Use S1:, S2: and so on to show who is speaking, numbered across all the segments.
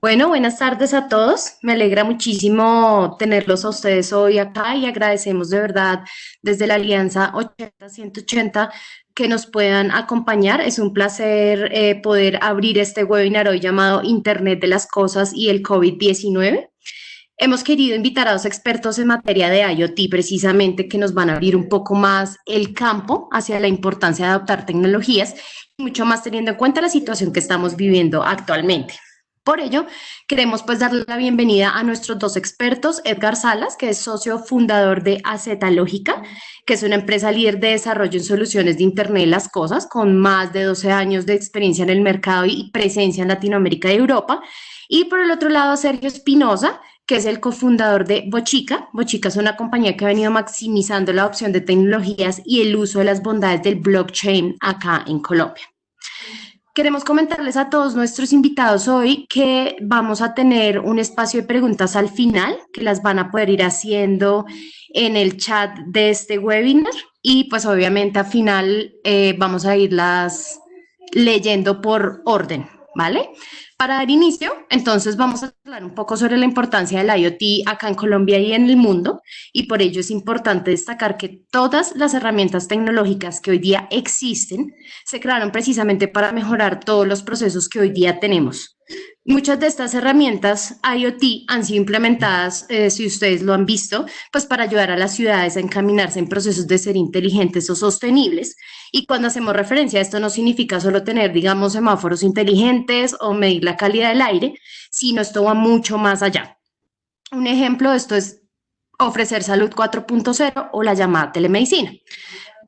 S1: Bueno, buenas tardes a todos. Me alegra muchísimo tenerlos a ustedes hoy acá y agradecemos de verdad desde la Alianza 80-180 que nos puedan acompañar. Es un placer eh, poder abrir este webinar hoy llamado Internet de las Cosas y el COVID-19. Hemos querido invitar a dos expertos en materia de IoT precisamente que nos van a abrir un poco más el campo hacia la importancia de adoptar tecnologías y mucho más teniendo en cuenta la situación que estamos viviendo actualmente. Por ello, queremos pues darle la bienvenida a nuestros dos expertos, Edgar Salas, que es socio fundador de Aceta Lógica, que es una empresa líder de desarrollo en soluciones de Internet de las Cosas, con más de 12 años de experiencia en el mercado y presencia en Latinoamérica y Europa. Y por el otro lado, Sergio Espinosa, que es el cofundador de Bochica. Bochica es una compañía que ha venido maximizando la opción de tecnologías y el uso de las bondades del blockchain acá en Colombia. Queremos comentarles a todos nuestros invitados hoy que vamos a tener un espacio de preguntas al final, que las van a poder ir haciendo en el chat de este webinar y pues obviamente al final eh, vamos a irlas leyendo por orden, ¿vale? Para dar inicio, entonces vamos a hablar un poco sobre la importancia del IoT acá en Colombia y en el mundo, y por ello es importante destacar que todas las herramientas tecnológicas que hoy día existen se crearon precisamente para mejorar todos los procesos que hoy día tenemos. Muchas de estas herramientas IoT han sido implementadas, eh, si ustedes lo han visto, pues para ayudar a las ciudades a encaminarse en procesos de ser inteligentes o sostenibles. Y cuando hacemos referencia a esto no significa solo tener, digamos, semáforos inteligentes o medir la calidad del aire, sino esto va mucho más allá. Un ejemplo de esto es ofrecer salud 4.0 o la llamada telemedicina.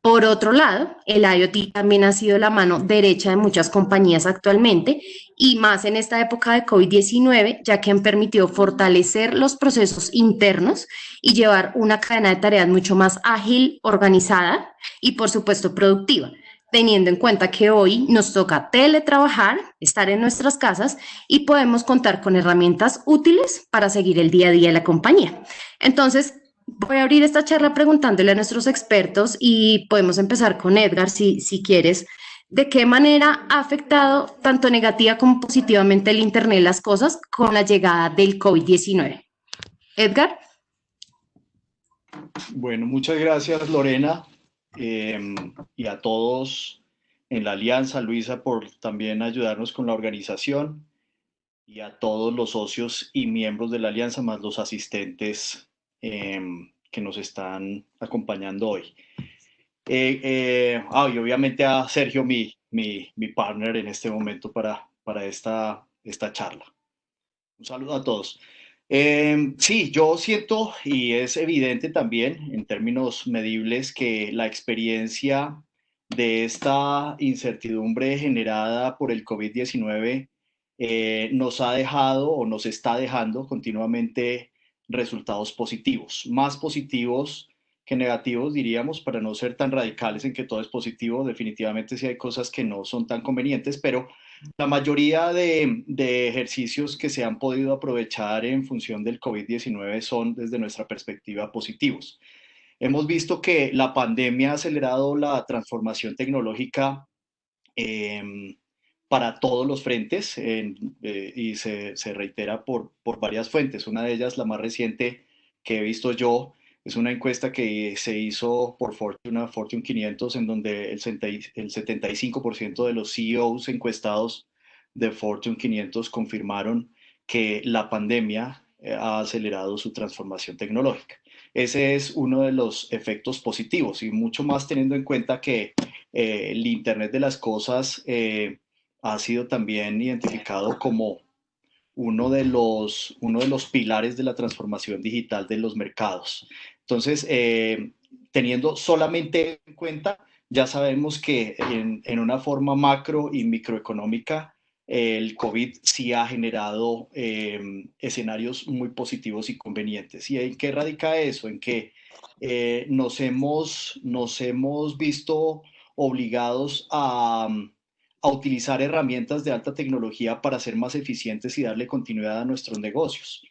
S1: Por otro lado, el IoT también ha sido la mano derecha de muchas compañías actualmente y más en esta época de COVID-19, ya que han permitido fortalecer los procesos internos y llevar una cadena de tareas mucho más ágil, organizada y por supuesto productiva, teniendo en cuenta que hoy nos toca teletrabajar, estar en nuestras casas y podemos contar con herramientas útiles para seguir el día a día de la compañía. Entonces, Voy a abrir esta charla preguntándole a nuestros expertos y podemos empezar con Edgar, si, si quieres. ¿De qué manera ha afectado tanto negativa como positivamente el Internet las cosas con la llegada del COVID-19? Edgar.
S2: Bueno, muchas gracias Lorena em, y a todos en la alianza, Luisa, por también ayudarnos con la organización y a todos los socios y miembros de la alianza, más los asistentes Em, que nos están acompañando hoy. Eh, eh, ah, y obviamente a Sergio, mi, mi, mi, partner en este momento para, para esta, esta charla. Un saludo a todos. Em, sí, yo siento y es evidente también en términos medibles que la experiencia de esta incertidumbre generada por el COVID-19 eh, nos ha dejado o nos está dejando continuamente resultados positivos, más positivos que negativos, diríamos, para no ser tan radicales en que todo es positivo, definitivamente sí hay cosas que no son tan convenientes, pero la mayoría de, ejercicios que se han podido aprovechar en función del COVID-19 son, desde nuestra perspectiva, positivos. Hemos visto que la pandemia ha acelerado la transformación tecnológica em, para todos los frentes eh, y se, se reitera por, por, varias fuentes. Una de ellas, la más reciente que he visto yo, es una encuesta que se hizo por Fortune, Fortune 500, en donde el, el 75% de los CEOs encuestados de Fortune 500 confirmaron que la pandemia eh, ha acelerado su transformación tecnológica. Ese es uno de los efectos positivos y mucho más teniendo en cuenta que eh, el Internet de las Cosas ha sido también identificado como uno de los, uno de los pilares de la transformación digital de los mercados. Entonces, eh, teniendo solamente en cuenta, ya sabemos que en, una forma macro y microeconómica, el COVID sí ha generado eh, escenarios muy positivos y convenientes. ¿Y en qué radica eso? En que eh, nos, hemos, nos hemos visto obligados a a utilizar herramientas de alta tecnología para ser más eficientes y darle continuidad a nuestros negocios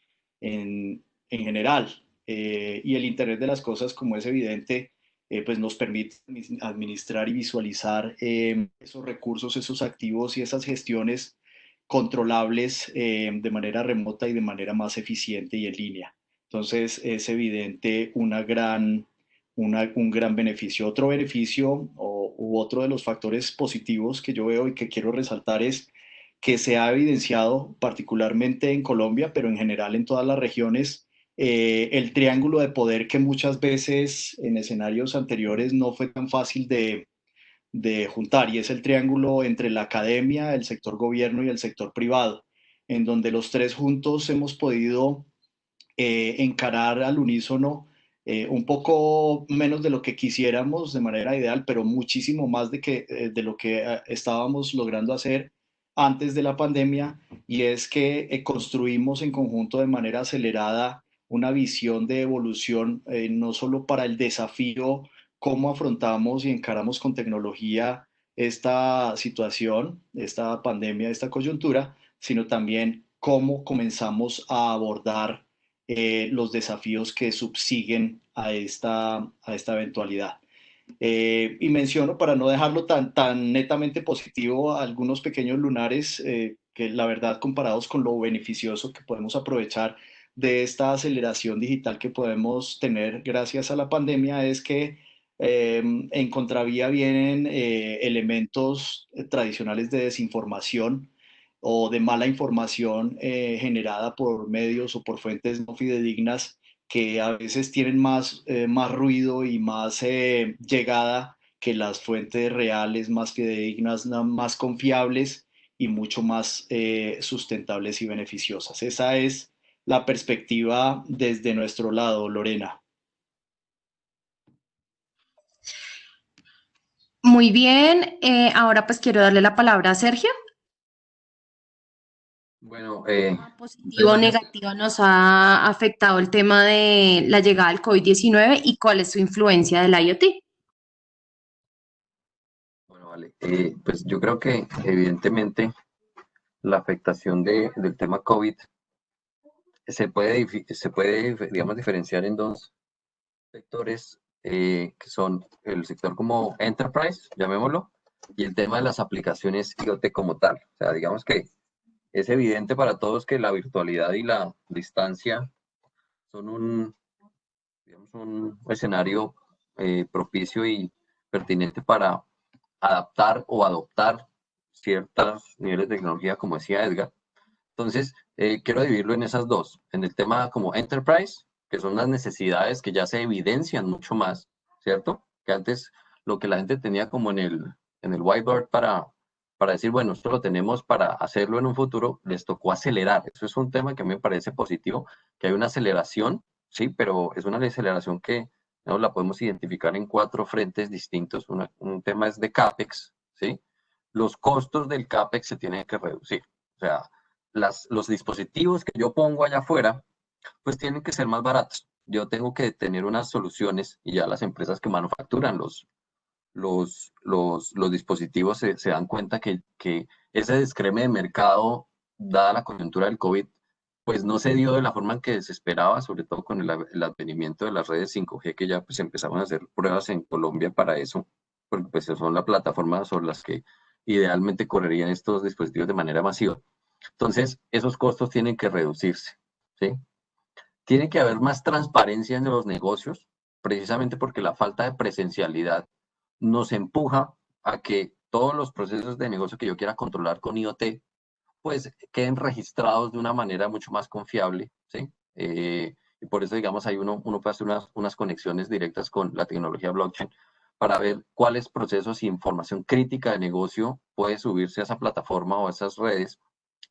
S2: en, en general. Eh, y el Internet de las Cosas, como es evidente, eh, pues nos permite administrar y visualizar eh, esos recursos, esos activos y esas gestiones controlables de manera remota y de manera más eficiente y en línea. Entonces es evidente una gran, un gran beneficio. Otro beneficio o, u otro de los factores positivos que yo veo y que quiero resaltar es que se ha evidenciado particularmente en Colombia, pero en general en todas las regiones, eh, el triángulo de poder que muchas veces en escenarios anteriores no fue tan fácil de, de juntar, y es el triángulo entre la academia, el sector gobierno y el sector privado, en donde los tres juntos hemos podido eh, encarar al unísono eh, un poco menos de lo que quisiéramos de manera ideal, pero muchísimo más de, que, eh, de lo que estábamos logrando hacer antes de la pandemia, y es que construimos en conjunto de manera acelerada una visión de evolución, no solo para el desafío, cómo afrontamos y encaramos con tecnología esta situación, esta pandemia, esta coyuntura, sino también cómo comenzamos a abordar eh, los desafíos que subsiguen a esta, a esta eventualidad. Eh, y menciono, para no dejarlo tan, tan netamente positivo, algunos pequeños lunares eh, que la verdad comparados con lo beneficioso que podemos aprovechar de esta aceleración digital que podemos tener gracias a la pandemia es que en contravía vienen elementos tradicionales de desinformación o de mala información eh, generada por medios o por fuentes no fidedignas que a veces tienen más, eh, más ruido y más eh, llegada que las fuentes reales, más fidedignas, más confiables y mucho más sustentables y beneficiosas. Esa es la perspectiva desde nuestro lado, Lorena.
S1: Muy bien, ahora pues quiero darle la palabra a Sergio. Bueno, eh, positivo o negativo nos ha afectado el tema de la llegada del COVID-19 y cuál es su influencia del IoT.
S3: Bueno, vale. Eh, pues yo creo que evidentemente la afectación de, del tema COVID se puede, se puede, digamos, diferenciar en dos sectores eh, que son el sector como enterprise, llamémoslo, y el tema de las aplicaciones IoT como tal. O sea, digamos que es evidente para todos que la virtualidad y la distancia son un, escenario eh, propicio y pertinente para adaptar o adoptar ciertos niveles de tecnología, como decía Edgar. Entonces, eh, quiero dividirlo en esas dos. En el tema como enterprise, que son las necesidades que ya se evidencian mucho más, ¿cierto? Que antes lo que la gente tenía como en el, en el whiteboard para para decir, bueno, esto lo tenemos para hacerlo en un futuro, les tocó acelerar. Eso es un tema que a mí me parece positivo, que hay una aceleración, sí, pero es una aceleración que ¿no? la podemos identificar en cuatro frentes distintos. un tema es de CAPEX, ¿sí? Los costos del CAPEX se tienen que reducir. O sea, los dispositivos que yo pongo allá afuera, pues tienen que ser más baratos. Yo tengo que tener unas soluciones y ya las empresas que manufacturan los, los, los, dispositivos se, se, dan cuenta que, que ese descreme de mercado, dada la coyuntura del COVID, pues no se dio de la forma en que se esperaba, sobre todo con el, el, advenimiento de las redes 5G, que ya pues empezaron a hacer pruebas en Colombia para eso, porque pues son las plataformas sobre las que idealmente correrían estos dispositivos de manera masiva. Entonces, esos costos tienen que reducirse, ¿sí? Tiene que haber más transparencia en los negocios, precisamente porque la falta de presencialidad nos empuja a que todos los procesos de negocio que yo quiera controlar con IoT, pues queden registrados de una manera mucho más confiable, ¿sí? Eh, y por eso, digamos, hay uno, uno puede hacer unas, unas conexiones directas con la tecnología blockchain para ver cuáles procesos e información crítica de negocio puede subirse a esa plataforma o a esas redes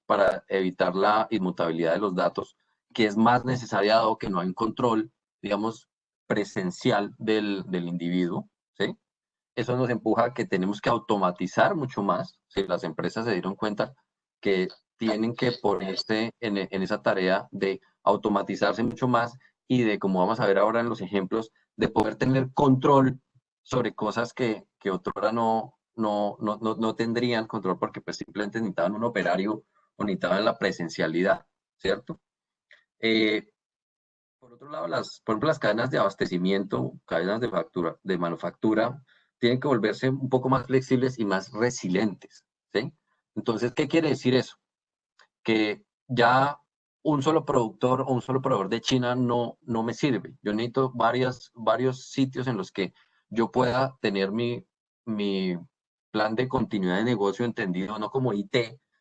S3: para evitar la inmutabilidad de los datos, que es más necesaria dado que no hay un control, digamos, presencial del, del individuo, ¿sí? Eso nos empuja a que tenemos que automatizar mucho más. Si las empresas se dieron cuenta que tienen que ponerse en, en, esa tarea de automatizarse mucho más y de, como vamos a ver ahora en los ejemplos, de poder tener control sobre cosas que, que otrora no, no, no, no, tendrían control porque pues simplemente necesitaban un operario o necesitaban la presencialidad, ¿cierto? Eh, por otro lado, las, por ejemplo, las cadenas de abastecimiento, cadenas de, factura, de manufactura, tienen que volverse un poco más flexibles y más resilientes, ¿sí? Entonces, ¿qué quiere decir eso? que ya un solo productor o un solo proveedor de China no, no me sirve. Yo necesito varias, varios sitios en los que yo pueda tener mi, mi plan de continuidad de negocio entendido no como IT,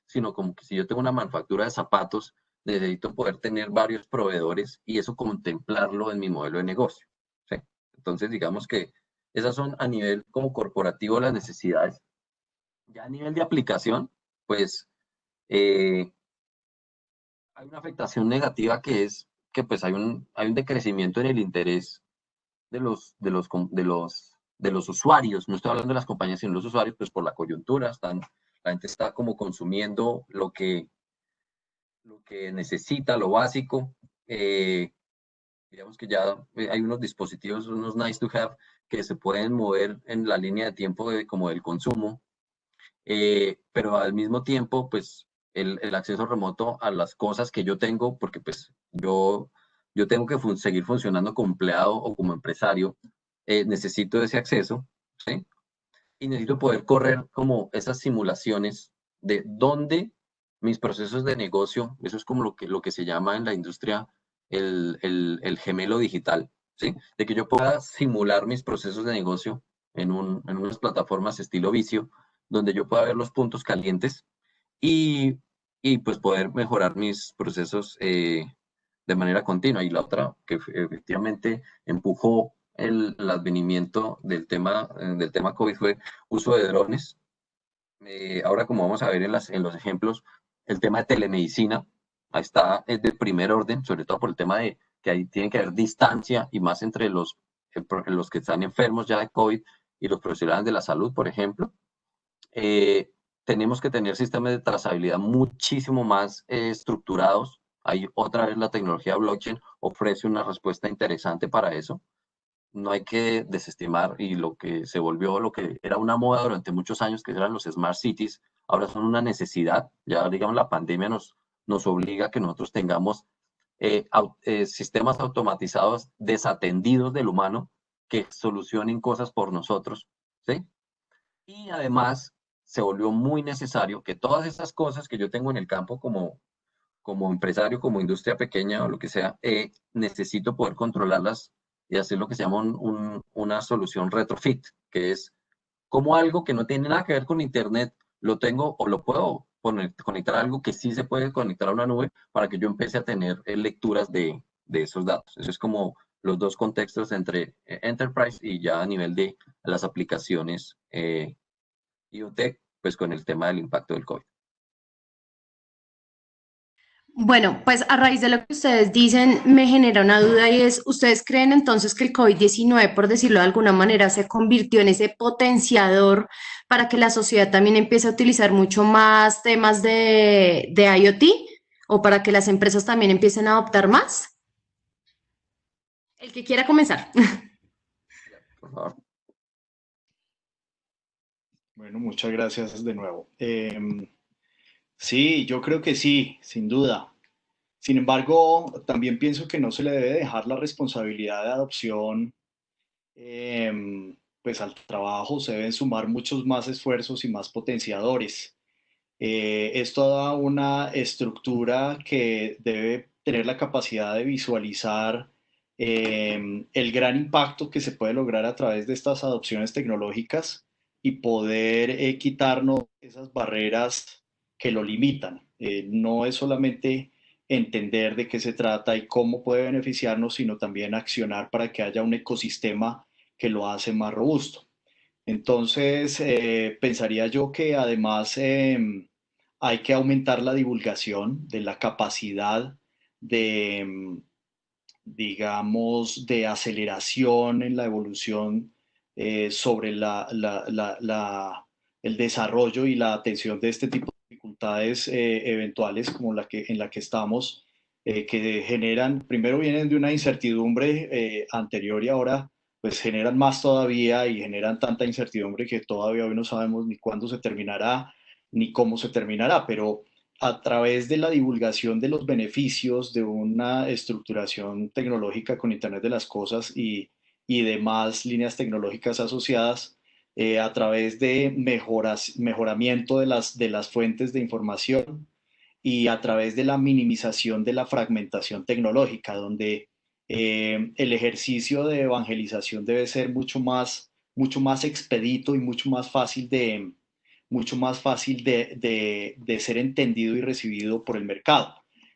S3: sino como que si yo tengo una manufactura de zapatos, necesito poder tener varios proveedores y eso contemplarlo en mi modelo de negocio. Entonces, digamos que esas son a nivel como corporativo las necesidades. Ya a nivel de aplicación, pues eh, hay una afectación negativa que es que pues hay un, hay un decrecimiento en el interés de los, de los, de los, de los usuarios. No estoy hablando de las compañías, sino los usuarios, pues por la coyuntura, están, la gente está como consumiendo lo que, lo que necesita, lo básico. Eh, digamos que ya hay unos dispositivos, unos nice to have, que se pueden mover en la línea de tiempo de, como del consumo, eh, pero al mismo tiempo, pues el, acceso remoto a las cosas que yo tengo, porque pues yo, yo tengo que seguir funcionando como empleado o como empresario, eh, necesito ese acceso, ¿sí? Y necesito poder correr como esas simulaciones de dónde mis procesos de negocio, eso es como lo que, lo que se llama en la industria el, el gemelo digital, ¿sí? De que yo pueda simular mis procesos de negocio en, un, en unas plataformas estilo vicio, donde yo pueda ver los puntos calientes y y pues poder mejorar mis procesos eh, de manera continua. Y la otra que efectivamente empujó el, advenimiento del tema, eh, del tema COVID fue uso de drones. Eh, ahora, como vamos a ver en, las, en los ejemplos, el tema de telemedicina, está, es de primer orden, sobre todo por el tema de que ahí tiene que haber distancia y más entre los, los que están enfermos ya de COVID y los profesionales de la salud, por ejemplo. Eh, tenemos que tener sistemas de trazabilidad muchísimo más eh, estructurados. Ahí otra vez la tecnología blockchain ofrece una respuesta interesante para eso. No hay que desestimar y lo que se volvió, lo que era una moda durante muchos años, que eran los smart cities, ahora son una necesidad. Ya, digamos, la pandemia nos, nos obliga a que nosotros tengamos eh, eh, sistemas automatizados desatendidos del humano que solucionen cosas por nosotros, ¿sí? Y además se volvió muy necesario que todas esas cosas que yo tengo en el campo como, como empresario, como industria pequeña o lo que sea, eh, necesito poder controlarlas y hacer lo que se llama una solución retrofit, que es como algo que no tiene nada que ver con Internet, lo tengo o lo puedo conectar algo que sí se puede conectar a una nube para que yo empiece a tener eh, lecturas de, de esos datos. Eso es como los dos contextos entre eh, Enterprise y ya a nivel de las aplicaciones eh, IoT, pues con el tema del impacto del COVID.
S1: Bueno, pues a raíz de lo que ustedes dicen, me genera una duda y es, ¿ustedes creen entonces que el COVID-19, por decirlo de alguna manera, se convirtió en ese potenciador para que la sociedad también empiece a utilizar mucho más temas de, IoT o para que las empresas también empiecen a adoptar más? El que quiera comenzar. Por favor.
S2: Bueno, muchas gracias de nuevo. Em, sí, yo creo que sí, sin duda. Sin embargo, también pienso que no se le debe dejar la responsabilidad de adopción, em, pues al trabajo se deben sumar muchos más esfuerzos y más potenciadores. Eh, es una estructura que debe tener la capacidad de visualizar em, el gran impacto que se puede lograr a través de estas adopciones tecnológicas y poder eh, quitarnos esas barreras que lo limitan. Eh, no es solamente entender de qué se trata y cómo puede beneficiarnos, sino también accionar para que haya un ecosistema que lo hace más robusto. Entonces, eh, pensaría yo que además em, hay que aumentar la divulgación de la capacidad de, em, digamos, de aceleración en la evolución eh, sobre la, el desarrollo y la atención de este tipo dificultades eh, eventuales como la que, en la que estamos, eh, que generan, primero vienen de una incertidumbre anterior y ahora pues generan más todavía y generan tanta incertidumbre que todavía hoy no sabemos ni cuándo se terminará ni cómo se terminará, pero a través de la divulgación de los beneficios de una estructuración tecnológica con Internet de las Cosas y, y demás líneas tecnológicas asociadas eh, a través de mejoras, mejoramiento de las, de las fuentes de información y a través de la minimización de la fragmentación tecnológica, donde eh, el ejercicio de evangelización debe ser mucho más, mucho más expedito y mucho más fácil de, mucho más fácil de, de, ser entendido y recibido por el mercado.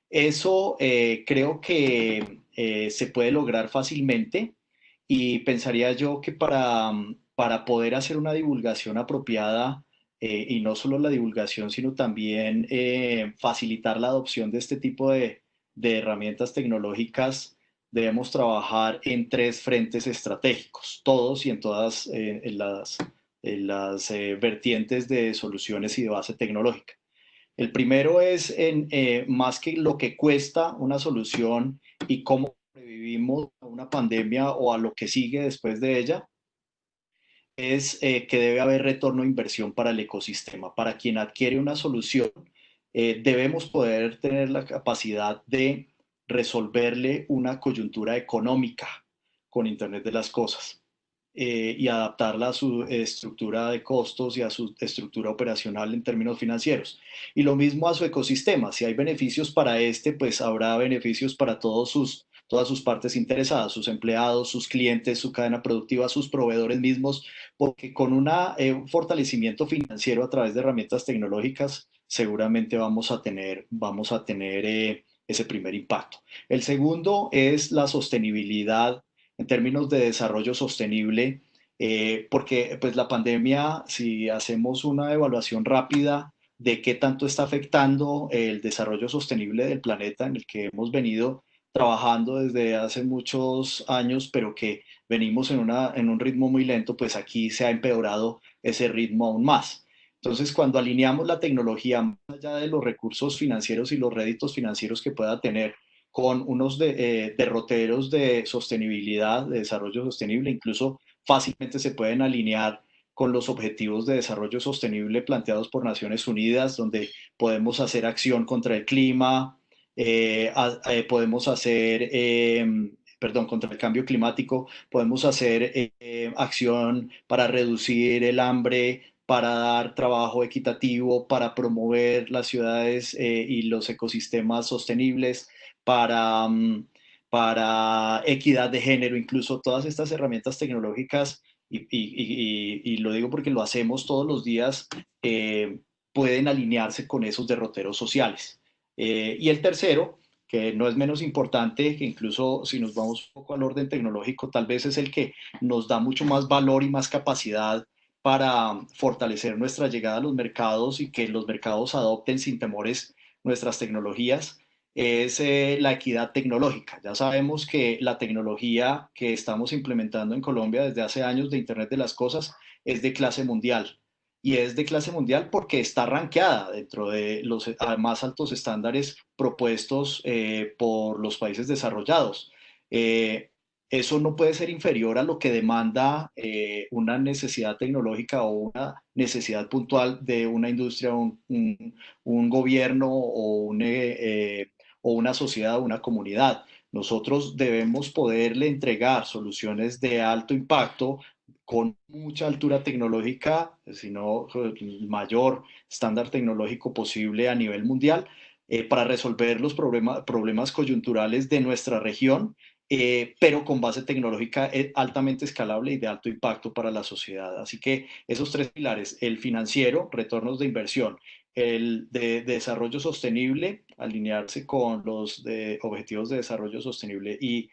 S2: Eso eh, creo que se puede lograr fácilmente y pensaría yo que para, para poder hacer una divulgación apropiada, eh, y no solo la divulgación, sino también facilitar la adopción de este tipo de, herramientas tecnológicas, debemos trabajar en tres frentes estratégicos, todos y en todas las, las vertientes de soluciones y de base tecnológica. El primero es en, eh, más que lo que cuesta una solución y cómo sobrevivimos a una pandemia o a lo que sigue después de ella, es eh, que debe haber retorno de inversión para el ecosistema. Para quien adquiere una solución, eh, debemos poder tener la capacidad de resolverle una coyuntura económica con Internet de las Cosas. Eh, y adaptarla a su estructura de costos y a su estructura operacional en términos financieros. Y lo mismo a su ecosistema. Si hay beneficios para este, pues habrá beneficios para todos sus, todas sus partes interesadas, sus empleados, sus clientes, su cadena productiva, sus proveedores mismos, porque con eh, un fortalecimiento financiero a través de herramientas tecnológicas, seguramente vamos a tener, vamos a tener eh, ese primer impacto. El segundo es la sostenibilidad en términos de desarrollo sostenible, eh, porque pues la pandemia, si hacemos una evaluación rápida de qué tanto está afectando el desarrollo sostenible del planeta en el que hemos venido trabajando desde hace muchos años, pero que venimos en, una, en un ritmo muy lento, pues aquí se ha empeorado ese ritmo aún más. Entonces, cuando alineamos la tecnología más allá de los recursos financieros y los réditos financieros que pueda tener, con unos eh, derroteros de sostenibilidad, de desarrollo sostenible, incluso fácilmente se pueden alinear con los objetivos de desarrollo sostenible planteados por Naciones Unidas, donde podemos hacer acción contra el clima, eh, eh, podemos hacer, em, perdón, contra el cambio climático, podemos hacer acción para reducir el hambre, para dar trabajo equitativo, para promover las ciudades y los ecosistemas sostenibles, para, mm, para equidad de género, incluso todas estas herramientas tecnológicas, y, lo digo porque lo hacemos todos los días, eh, pueden alinearse con esos derroteros sociales. Eh, y el tercero, que no es menos importante, que incluso si nos vamos un poco al orden tecnológico, tal vez es el que nos da mucho más valor y más capacidad para fortalecer nuestra llegada a los mercados y que los mercados adopten sin temores nuestras tecnologías, es eh, la equidad tecnológica. Ya sabemos que la tecnología que estamos implementando en Colombia desde hace años de Internet de las Cosas es de clase mundial. Y es de clase mundial porque está ranqueada dentro de los más altos estándares propuestos eh, por los países desarrollados. Eh, eso no puede ser inferior a lo que demanda eh, una necesidad tecnológica o una necesidad puntual de una industria, un, gobierno o, o una sociedad o una comunidad. Nosotros debemos poderle entregar soluciones de alto impacto con mucha altura tecnológica, sino el mayor estándar tecnológico posible a nivel mundial, para resolver los problemas coyunturales de nuestra región eh, pero con base tecnológica eh, altamente escalable y de alto impacto para la sociedad. Así que esos tres pilares, el financiero, retornos de inversión, el de, desarrollo sostenible, alinearse con los objetivos de desarrollo sostenible y,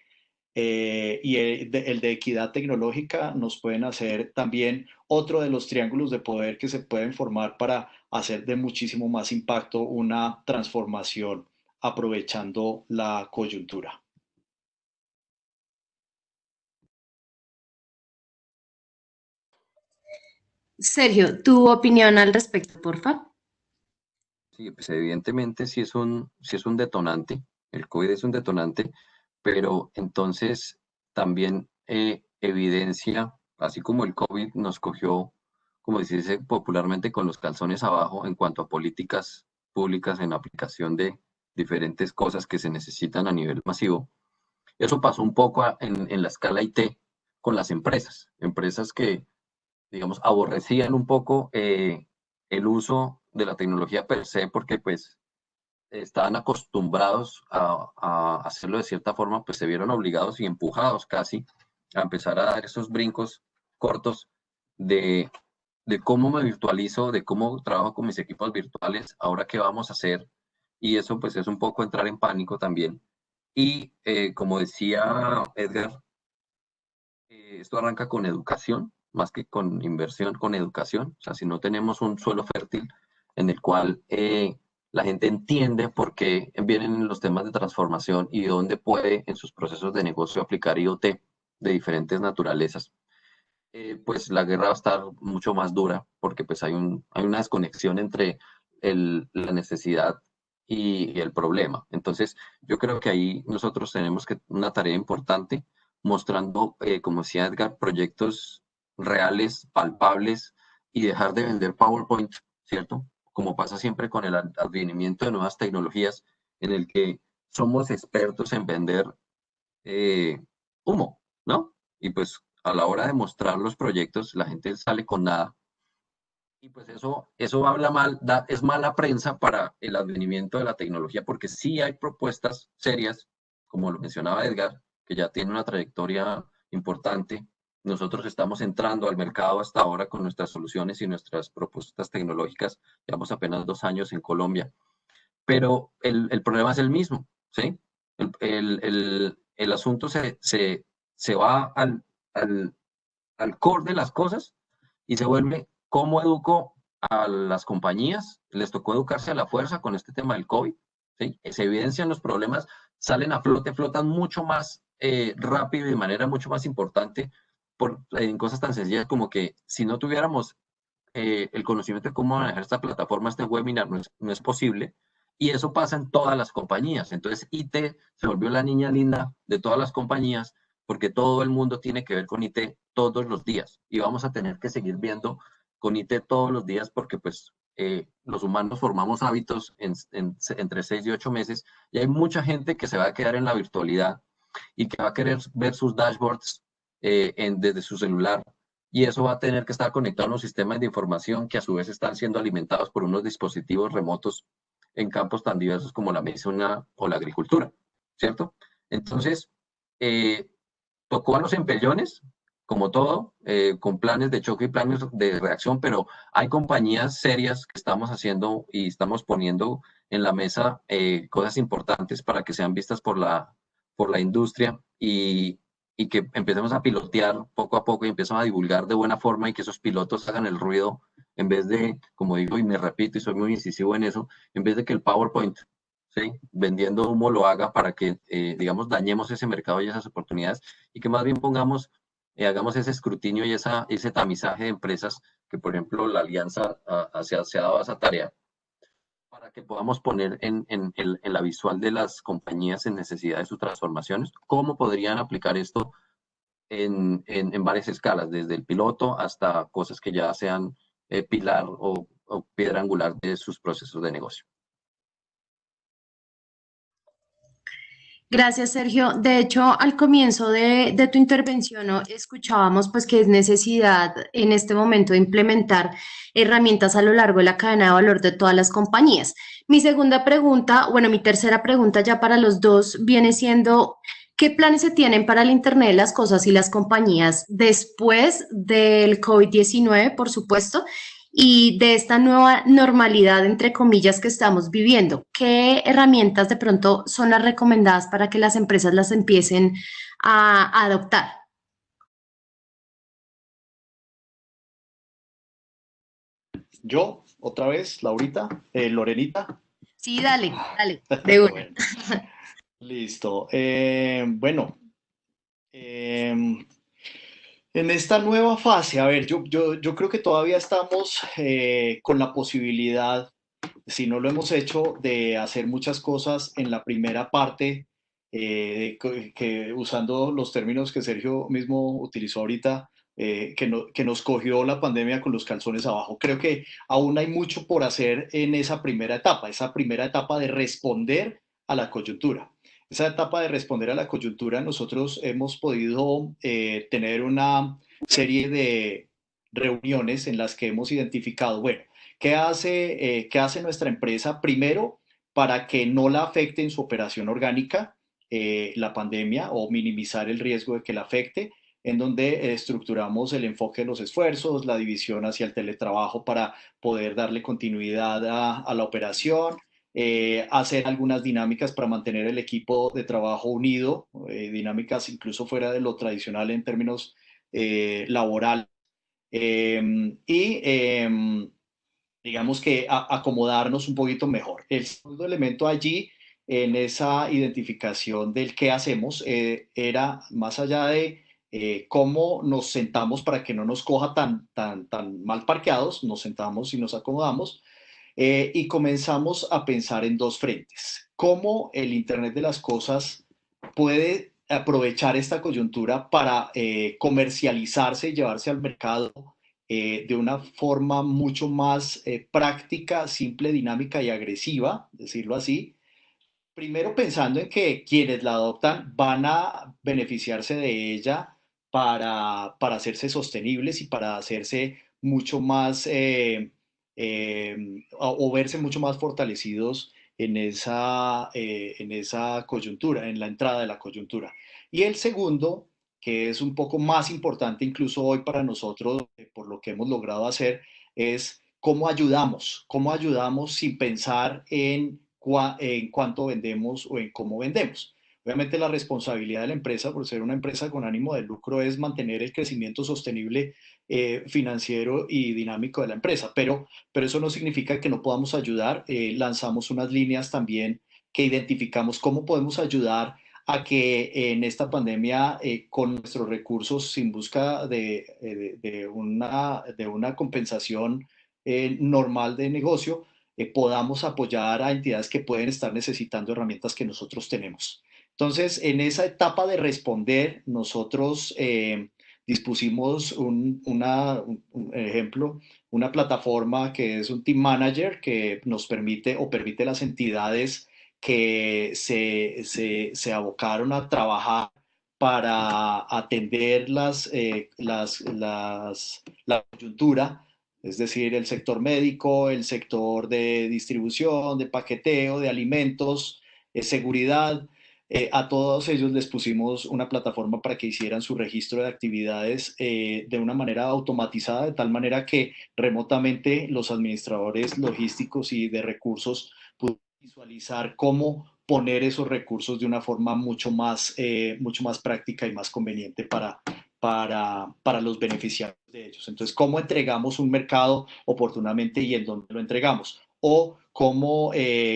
S2: eh, y el de, el de equidad tecnológica nos pueden hacer también otro de los triángulos de poder que se pueden formar para hacer de muchísimo más impacto una transformación aprovechando la coyuntura.
S1: Sergio, tu opinión al respecto, por favor.
S3: Sí, pues evidentemente sí es un, es un detonante, el COVID es un detonante, pero entonces también eh, evidencia, así como el COVID nos cogió, como dice popularmente, con los calzones abajo en cuanto a políticas públicas en aplicación de diferentes cosas que se necesitan a nivel masivo. Eso pasó un poco en, en la escala IT con las empresas, empresas que digamos, aborrecían un poco eh, el uso de la tecnología per se, porque pues estaban acostumbrados a, hacerlo de cierta forma, pues se vieron obligados y empujados casi a empezar a dar esos brincos cortos de, cómo me virtualizo, de cómo trabajo con mis equipos virtuales, ahora qué vamos a hacer. Y eso pues es un poco entrar en pánico también. Y eh, como decía Edgar, eh, esto arranca con educación, más que con inversión, con educación. O sea, si no tenemos un suelo fértil en el cual eh, la gente entiende por qué vienen los temas de transformación y dónde puede en sus procesos de negocio aplicar IoT de diferentes naturalezas, eh, pues la guerra va a estar mucho más dura porque pues hay, un, hay una desconexión entre la necesidad y, el problema. Entonces, yo creo que ahí nosotros tenemos que una tarea importante mostrando, eh, como decía Edgar, proyectos reales, palpables y dejar de vender PowerPoint, ¿cierto? Como pasa siempre con el advenimiento de nuevas tecnologías, en el que somos expertos en vender eh, humo, ¿no? Y pues a la hora de mostrar los proyectos, la gente sale con nada. Y pues eso, eso habla mal, da, es mala prensa para el advenimiento de la tecnología, porque sí hay propuestas serias, como lo mencionaba Edgar, que ya tiene una trayectoria importante. Nosotros estamos entrando al mercado hasta ahora con nuestras soluciones y nuestras propuestas tecnológicas. Llevamos apenas dos años en Colombia. Pero el, el problema es el mismo, ¿sí? El, el, el asunto se, se, se va al, al, al core de las cosas y se vuelve cómo educo a las compañías. Les tocó educarse a la fuerza con este tema del COVID. ¿sí? Se evidencian los problemas, salen a flote, flotan mucho más eh, rápido y de manera mucho más importante por, en cosas tan sencillas como que si no tuviéramos eh, el conocimiento de cómo manejar esta plataforma, este webinar, no es, no es posible. Y eso pasa en todas las compañías. Entonces, IT se volvió la niña linda de todas las compañías porque todo el mundo tiene que ver con IT todos los días y vamos a tener que seguir viendo con IT todos los días porque pues eh, los humanos formamos hábitos entre seis y ocho meses y hay mucha gente que se va a quedar en la virtualidad y que va a querer ver sus dashboards eh, desde su celular y eso va a tener que estar conectado a unos sistemas de información que a su vez están siendo alimentados por unos dispositivos remotos en campos tan diversos como la medicina o la agricultura, ¿cierto? Entonces, eh, tocó a los empellones, como todo, eh, con planes de choque y planes de reacción, pero hay compañías serias que estamos haciendo y estamos poniendo en la mesa cosas importantes para que sean vistas por la, por la industria y, y, que empecemos a pilotear poco a poco y empecemos a divulgar de buena forma y que esos pilotos hagan el ruido en vez de, como digo y me repito y soy muy incisivo en eso, en vez de que el PowerPoint vendiendo humo lo haga para que, eh, digamos, dañemos ese mercado y esas oportunidades y que más bien pongamos, eh, hagamos ese escrutinio y ese tamizaje de empresas que, por ejemplo, la alianza se, ha dado esa tarea para que podamos poner en, en, en, la visual de las compañías en necesidad de sus transformaciones, cómo podrían aplicar esto en, varias escalas, desde el piloto hasta cosas que ya sean eh, pilar o piedra angular de sus procesos de negocio.
S1: Gracias, Sergio. De hecho, al comienzo de, tu intervención escuchábamos pues que es necesidad en este momento de implementar herramientas a lo largo de la cadena de valor de todas las compañías. Mi segunda pregunta, bueno, mi tercera pregunta ya para los dos viene siendo, ¿qué planes se tienen para el Internet de las Cosas y las compañías después del COVID-19, por supuesto? Y de esta nueva normalidad, entre comillas, que estamos viviendo. ¿Qué herramientas de pronto son las recomendadas para que las empresas las empiecen a, adoptar?
S2: Yo, otra vez, Laurita, eh, Lorenita.
S1: Sí, dale, dale, de una.
S2: Listo. Eh, bueno, eh, en esta nueva fase, a ver, yo, creo que todavía estamos eh, con la posibilidad, si no lo hemos hecho, de hacer muchas cosas en la primera parte, eh, que, usando los términos que Sergio mismo utilizó ahorita, eh, que, que nos cogió la pandemia con los calzones abajo. Creo que aún hay mucho por hacer en esa primera etapa, esa primera etapa de responder a la coyuntura esa etapa de responder a la coyuntura, nosotros hemos podido eh, tener una serie de reuniones en las que hemos identificado, bueno, ¿qué hace, eh, ¿qué hace nuestra empresa? Primero, para que no la afecte en su operación orgánica eh, la pandemia o minimizar el riesgo de que la afecte, en donde estructuramos el enfoque de los esfuerzos, la división hacia el teletrabajo para poder darle continuidad a, la operación, eh, hacer algunas dinámicas para mantener el equipo de trabajo unido, eh, dinámicas incluso fuera de lo tradicional en términos laborales. Em, y em, digamos que acomodarnos un poquito mejor. El segundo elemento allí en esa identificación del qué hacemos eh, era más allá de eh, cómo nos sentamos para que no nos coja tan, tan, tan mal parqueados, nos sentamos y nos acomodamos eh, y comenzamos a pensar en dos frentes. Cómo el Internet de las Cosas puede aprovechar esta coyuntura para comercializarse y llevarse al mercado de una forma mucho más práctica, simple, dinámica y agresiva, decirlo así, primero pensando en que quienes la adoptan van a beneficiarse de ella para, para hacerse sostenibles y para hacerse mucho más eh, eh, o, verse mucho más fortalecidos en esa, eh, en esa coyuntura, en la entrada de la coyuntura. Y el segundo, que es un poco más importante incluso hoy para nosotros, por lo que hemos logrado hacer, es cómo ayudamos, cómo ayudamos sin pensar en en cuánto vendemos o en cómo vendemos. Obviamente la responsabilidad de la empresa, por ser una empresa con ánimo de lucro, es mantener el crecimiento sostenible eh, financiero y dinámico de la empresa, pero, pero eso no significa que no podamos ayudar. Eh, lanzamos unas líneas también que identificamos cómo podemos ayudar a que en esta pandemia, eh, con nuestros recursos, sin busca de, de, una, de una compensación normal de negocio, eh, podamos apoyar a entidades que pueden estar necesitando herramientas que nosotros tenemos. Entonces, en esa etapa de responder, nosotros eh, dispusimos un, ejemplo, una plataforma que es un Team Manager que nos permite o permite a las entidades que se, se, abocaron a trabajar para atender las, eh, las, las, la coyuntura es decir, el sector médico, el sector de distribución, de paqueteo, de alimentos, de seguridad. Eh, a todos ellos les pusimos una plataforma para que hicieran su registro de actividades eh, de una manera automatizada, de tal manera que remotamente los administradores logísticos y de recursos pudieran visualizar cómo poner esos recursos de una forma mucho más, eh, mucho más práctica y más conveniente para, para, para los beneficiarios de ellos. Entonces, ¿cómo entregamos un mercado oportunamente y en dónde lo entregamos? O cómo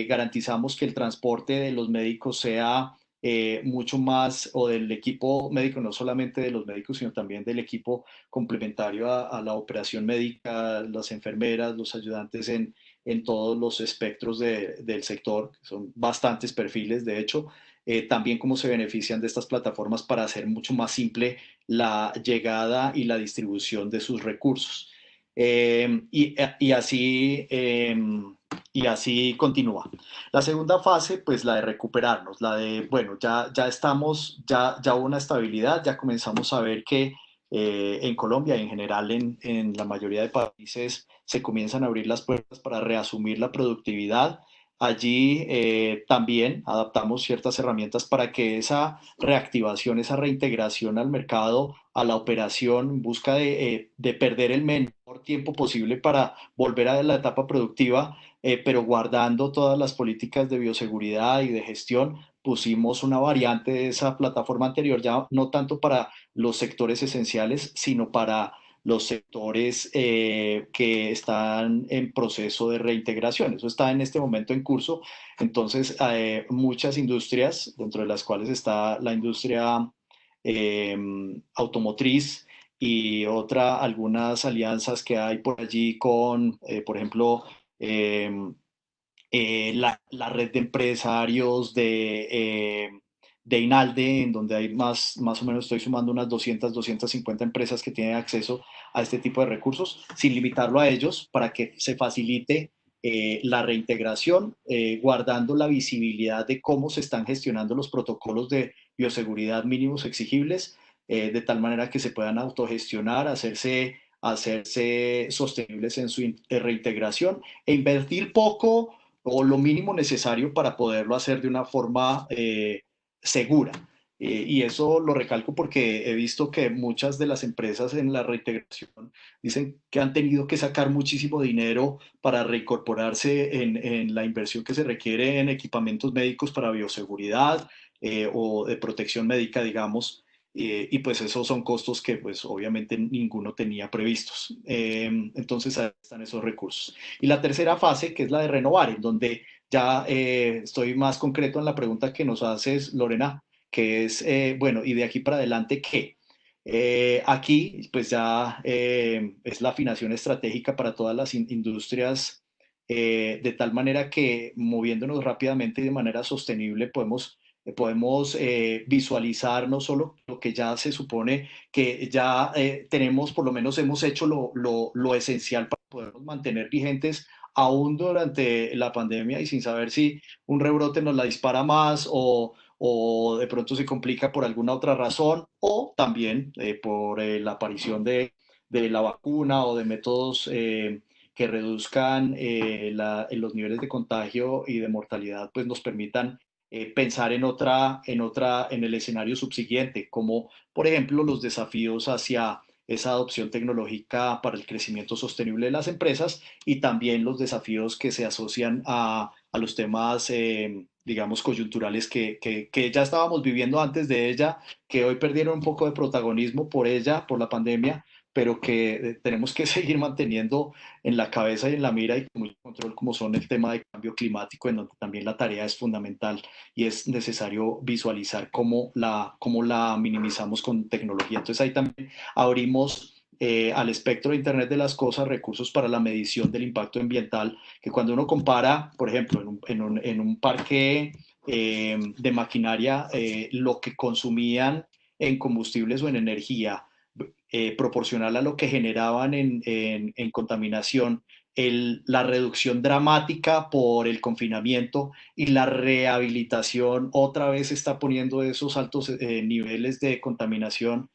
S2: garantizamos que el transporte de los médicos sea eh, mucho más, o del equipo médico, no solamente de los médicos, sino también del equipo complementario a, la operación médica, las enfermeras, los ayudantes en, en todos los espectros del sector, son bastantes perfiles, de hecho, eh, también cómo se benefician de estas plataformas para hacer mucho más simple la llegada y la distribución de sus recursos. Em, y, y, así, em, y así continúa. La segunda fase, pues la de recuperarnos, la de, bueno, ya, ya estamos, ya, ya hubo una estabilidad, ya comenzamos a ver que eh, en Colombia y en general en, en, la mayoría de países se comienzan a abrir las puertas para reasumir la productividad Allí eh, también adaptamos ciertas herramientas para que esa reactivación, esa reintegración al mercado, a la operación, busca eh, de, perder el menor tiempo posible para volver a la etapa productiva, eh, pero guardando todas las políticas de bioseguridad y de gestión, pusimos una variante de esa plataforma anterior, ya no tanto para los sectores esenciales, sino para los sectores eh, que están en proceso de reintegración. Eso está en este momento en curso. Entonces, eh, muchas industrias, dentro de las cuales está la industria em, automotriz y otra, algunas alianzas que hay por allí con, eh, por ejemplo, em, la, la, red de empresarios de de INALDE, en donde hay más, más o menos estoy sumando unas 200, 250 empresas que tienen acceso a este tipo de recursos, sin limitarlo a ellos, para que se facilite eh, la reintegración, eh, guardando la visibilidad de cómo se están gestionando los protocolos de bioseguridad mínimos exigibles, eh, de tal manera que se puedan autogestionar, hacerse, hacerse sostenibles en su reintegración e invertir poco o lo mínimo necesario para poderlo hacer de una forma segura. Eh, y eso lo recalco porque he visto que muchas de las empresas en la reintegración dicen que han tenido que sacar muchísimo dinero para reincorporarse en, en la inversión que se requiere en equipamientos médicos para bioseguridad eh, o de protección médica, digamos. Eh, y pues esos son costos que pues obviamente ninguno tenía previstos. entonces ahí están esos recursos. Y la tercera fase, que es la de renovar, en donde ya estoy más concreto en la pregunta que nos haces, Lorena, que es, eh, bueno, y de aquí para adelante, ¿qué? Eh, aquí, pues ya eh, es la afinación estratégica para todas las industrias, de tal manera que moviéndonos rápidamente y de manera sostenible podemos, podemos visualizar no solo lo que ya se supone que ya tenemos, por lo menos hemos hecho lo, lo, lo esencial para podernos mantener vigentes aún durante la pandemia y sin saber si un rebrote nos la dispara más o, o de pronto se complica por alguna otra razón o también eh, por eh, la aparición de, de, la vacuna o de métodos eh, que reduzcan los niveles de contagio y de mortalidad, pues nos permitan pensar en otra, en otra, en el escenario subsiguiente, como por ejemplo los desafíos hacia esa adopción tecnológica para el crecimiento sostenible de las empresas y también los desafíos que se asocian a, a los temas digamos, coyunturales que, que, ya estábamos viviendo antes de ella, que hoy perdieron un poco de protagonismo por ella, por la pandemia, pero que tenemos que seguir manteniendo en la cabeza y en la mira y con mucho control, como son el tema de cambio climático, en donde también la tarea es fundamental y es necesario visualizar cómo la, cómo la minimizamos con tecnología. Entonces ahí también abrimos eh, al espectro de Internet de las Cosas recursos para la medición del impacto ambiental, que cuando uno compara, por ejemplo, en un, parque eh, de maquinaria, eh, lo que consumían en combustibles o en energía, proporcional a lo que generaban en, contaminación, la reducción dramática por el confinamiento y la rehabilitación otra vez está poniendo esos altos niveles de contaminación.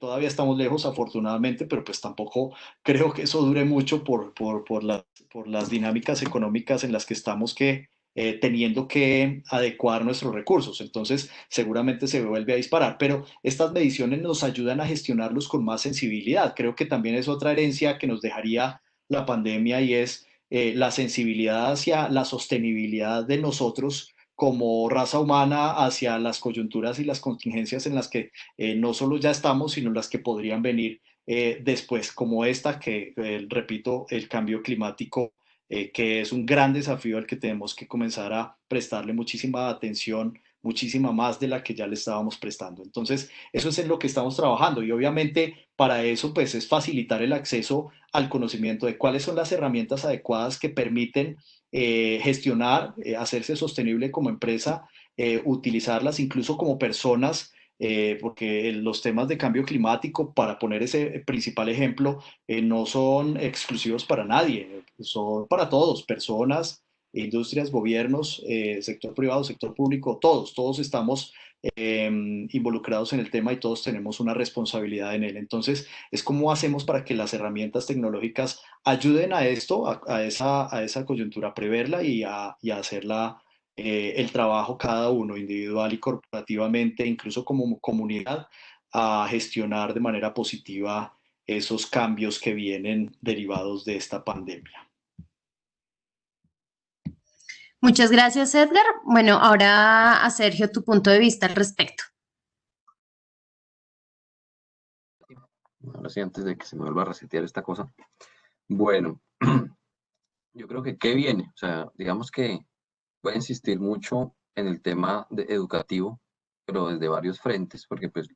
S2: Todavía estamos lejos, afortunadamente, pero pues tampoco creo que eso dure mucho por, por, por, por las dinámicas económicas en las que estamos que, eh, teniendo que adecuar nuestros recursos. Entonces, seguramente se vuelve a disparar, pero estas mediciones nos ayudan a gestionarlos con más sensibilidad. Creo que también es otra herencia que nos dejaría la pandemia y es eh, la sensibilidad hacia la sostenibilidad de nosotros como raza humana hacia las coyunturas y las contingencias en las que eh, no solo ya estamos, sino las que podrían venir después, como esta, que repito, el cambio climático, que es un gran desafío al que tenemos que comenzar a prestarle muchísima atención, muchísima más de la que ya le estábamos prestando. Entonces, eso es en lo que estamos trabajando y obviamente para eso pues es facilitar el acceso al conocimiento de cuáles son las herramientas adecuadas que permiten eh, gestionar, eh, hacerse sostenible como empresa, eh, utilizarlas incluso como personas, porque los temas de cambio climático, para poner ese principal ejemplo, no son exclusivos para nadie, son para todos, personas, industrias, gobiernos, sector privado, sector público, todos, todos estamos Em, involucrados en el tema y todos tenemos una responsabilidad en él. Entonces, es cómo hacemos para que las herramientas tecnológicas ayuden a esto, a, esa, a esa coyuntura, preverla y a, y a hacerla eh, el trabajo cada uno, individual y corporativamente, incluso como comunidad, a gestionar de manera positiva esos cambios que vienen derivados de esta pandemia.
S1: Muchas gracias, Edgar. Bueno, ahora a Sergio, tu punto de vista al respecto.
S3: Ahora sí, antes de que se me vuelva a resetear esta cosa. Bueno, yo creo que qué viene. O sea, digamos que voy a insistir mucho en el tema de educativo, pero desde varios frentes, porque pues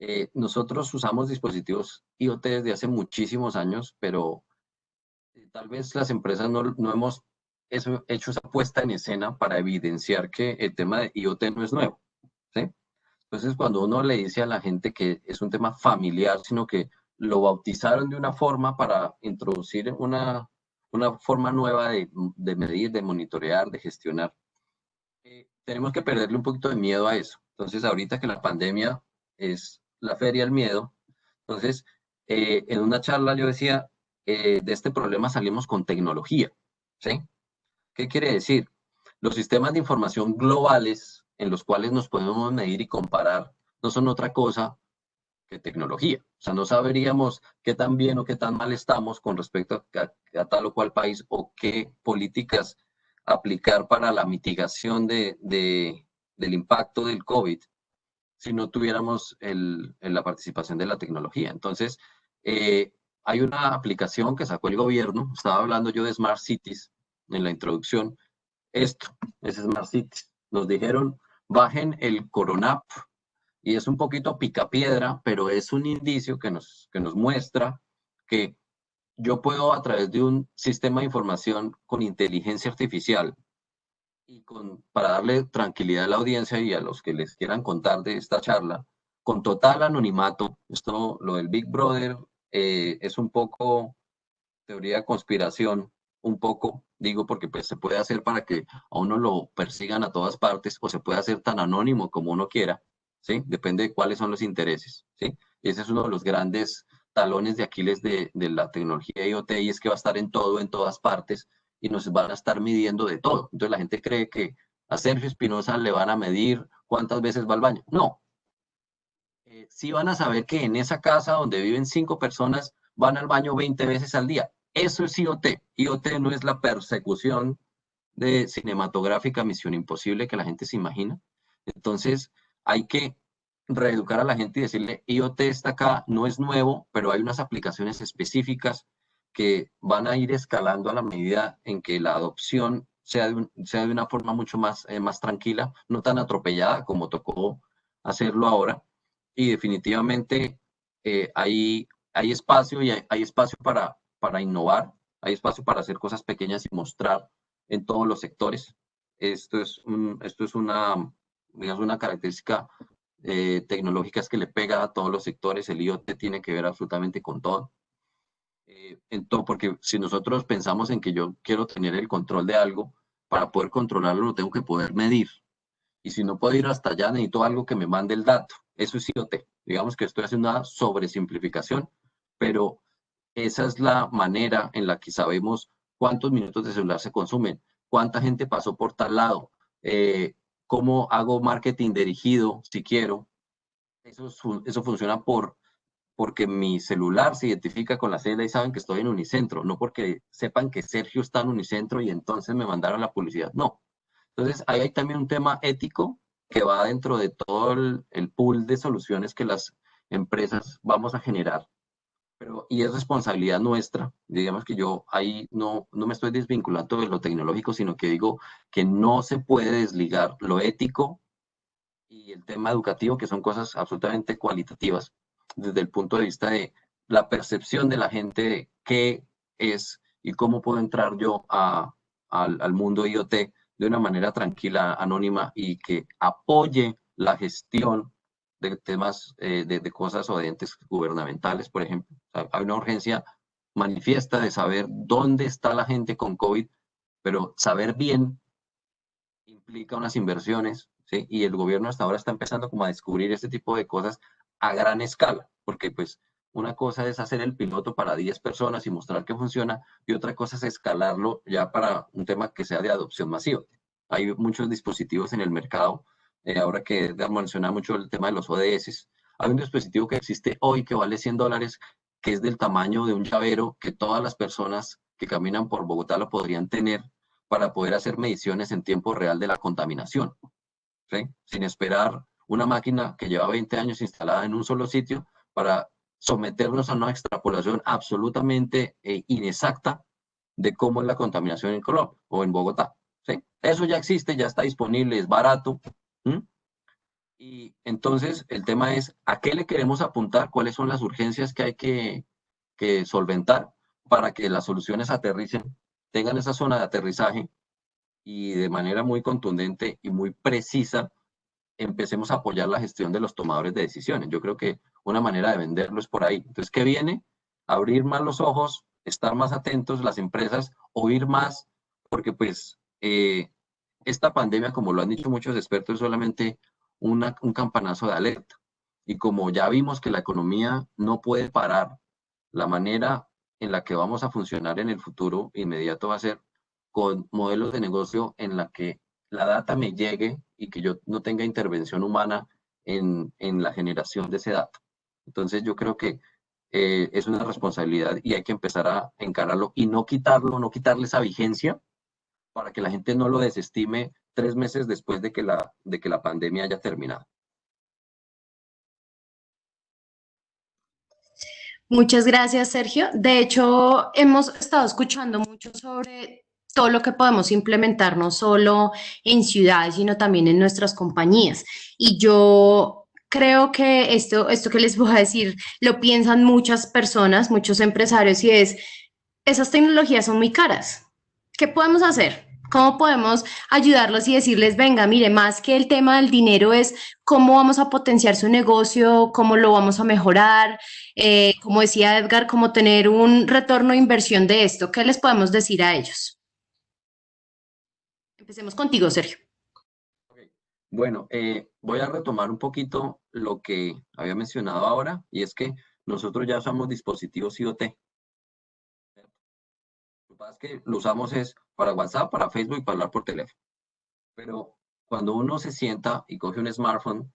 S3: eh, nosotros usamos dispositivos IoT desde hace muchísimos años, pero eh, tal vez las empresas no, no hemos eso, hecho esa puesta en escena para evidenciar que el tema de IoT no es nuevo. ¿sí? Entonces, cuando uno le dice a la gente que es un tema familiar, sino que lo bautizaron de una forma para introducir una, una forma nueva de, de medir, de monitorear, de gestionar, eh, tenemos que perderle un poquito de miedo a eso. Entonces, ahorita que la pandemia es la feria del miedo, entonces, eh, en una charla yo decía, eh, de este problema salimos con tecnología, ¿sí? ¿Qué quiere decir? Los sistemas de información globales en los cuales nos podemos medir y comparar no son otra cosa que tecnología. O sea, no sabríamos qué tan bien o qué tan mal estamos con respecto a, tal o cual país o qué políticas aplicar para la mitigación de, del impacto del COVID si no tuviéramos la participación de la tecnología. Entonces, eh, hay una aplicación que sacó el gobierno, estaba hablando yo de Smart Cities en la introducción, esto es Smart Cities. Nos dijeron, bajen el Coronap, y es un poquito picapiedra, pero es un indicio que nos, que nos muestra que yo puedo a través de un sistema de información con inteligencia artificial y con, para darle tranquilidad a la audiencia y a los que les quieran contar de esta charla, con total anonimato, esto, lo del Big Brother eh, es un poco teoría de conspiración, un poco, digo, porque pues se puede hacer para que a uno lo persigan a todas partes o se puede hacer tan anónimo como uno quiera, Depende de cuáles son los intereses, ese es uno de los grandes talones de Aquiles de, de la tecnología IoT y es que va a estar en todo, en todas partes y nos van a estar midiendo de todo. Entonces la gente cree que a Sergio Espinosa le van a medir cuántas veces va al baño. No. Eh, sí van a saber que en esa casa donde viven cinco personas van al baño 20 veces al día. Eso es IoT. IoT no es la persecución de cinematográfica Misión Imposible que la gente se imagina. Entonces hay que reeducar a la gente y decirle, IoT está acá, no es nuevo, pero hay unas aplicaciones específicas que van a ir escalando a la medida en que la adopción sea de, una forma mucho más, eh, más tranquila, no tan atropellada como tocó hacerlo ahora. Y definitivamente eh, hay, hay espacio y hay, espacio para, para innovar, hay espacio para hacer cosas pequeñas y mostrar en todos los sectores. Esto es, esto es una, digamos, una característica eh, tecnológicas que le pega a todos los sectores. El IoT tiene que ver absolutamente con todo. Eh, en todo, porque si nosotros pensamos en que yo quiero tener el control de algo, para poder controlarlo lo tengo que poder medir. Y si no puedo ir hasta allá, necesito algo que me mande el dato. Eso es IoT. Digamos que estoy haciendo una sobresimplificación, pero esa es la manera en la que sabemos cuántos minutos de celular se consumen, cuánta gente pasó por tal lado, eh, cómo hago marketing dirigido si quiero. Eso, eso funciona por, porque mi celular se identifica con la celda y saben que estoy en Unicentro, no porque sepan que Sergio está en Unicentro y entonces me mandaron la publicidad, no. Entonces, ahí hay también un tema ético que va dentro de todo el, el pool de soluciones que las empresas vamos a generar. Pero, y es responsabilidad nuestra, digamos que yo ahí no, no me estoy desvinculando de lo tecnológico, sino que digo que no se puede desligar lo ético y el tema educativo, que son cosas absolutamente cualitativas, desde el punto de vista de la percepción de la gente de qué es y cómo puedo entrar yo a, al, al mundo IoT de una manera tranquila, anónima y que apoye la gestión de temas eh, de, cosas o de entes gubernamentales, por ejemplo. hay una urgencia manifiesta de saber dónde está la gente con COVID, pero saber bien implica unas inversiones. Y el gobierno hasta ahora está empezando como a descubrir este tipo de cosas a gran escala, porque pues una cosa es hacer el piloto para 10 personas y mostrar que funciona, y otra cosa es escalarlo ya para un tema que sea de adopción masiva. Hay muchos dispositivos en el mercado eh, ahora que menciona mucho el tema de los ODS, hay un dispositivo que existe hoy que vale 100 dólares, que es del tamaño de un llavero que todas las personas que caminan por Bogotá lo podrían tener para poder hacer mediciones en tiempo real de la contaminación, sin esperar una máquina que lleva 20 años instalada en un solo sitio para someternos a una extrapolación absolutamente eh, inexacta de cómo es la contaminación en Colombia o en Bogotá. ¿sí? Eso ya existe, ya está disponible, es barato, ¿Mm? Y entonces el tema es, ¿a qué le queremos apuntar? ¿Cuáles son las urgencias que hay que, solventar para que las soluciones aterricen, tengan esa zona de aterrizaje y de manera muy contundente y muy precisa empecemos a apoyar la gestión de los tomadores de decisiones. Yo creo que una manera de venderlo es por ahí. Entonces, ¿qué viene? Abrir más los ojos, estar más atentos las empresas, oír más, porque pues eh, esta pandemia, como lo han dicho muchos expertos, es solamente un campanazo de alerta. Y como ya vimos que la economía no puede parar, la manera en la que vamos a funcionar en el futuro inmediato va a ser con modelos de negocio en la que la data me llegue y que yo no tenga intervención humana en, en la generación de ese dato. Entonces yo creo que eh, es una responsabilidad y hay que empezar a encararlo y no quitarlo, no quitarle esa vigencia para que la gente no lo desestime tres meses después de que la, de que la pandemia haya terminado.
S1: Muchas gracias, Sergio. De hecho, hemos estado escuchando mucho sobre todo lo que podemos implementar, no solo en ciudades, sino también en nuestras compañías. Y yo creo que esto, esto que les voy a decir lo piensan muchas personas, muchos empresarios, y es, esas tecnologías son muy caras. ¿Qué podemos hacer? ¿Cómo podemos ayudarlos y decirles, venga, mire, más que el tema del dinero es cómo vamos a potenciar su negocio, cómo lo vamos a mejorar, eh, como decía Edgar, cómo tener un retorno de inversión de esto? ¿Qué les podemos decir a ellos? Empecemos contigo, Sergio.
S3: Bueno, eh, voy a retomar un poquito lo que había mencionado ahora, y es que nosotros ya usamos dispositivos IoT. Pasa es que lo usamos es para WhatsApp, para Facebook para hablar por teléfono. Pero cuando uno se sienta y coge un smartphone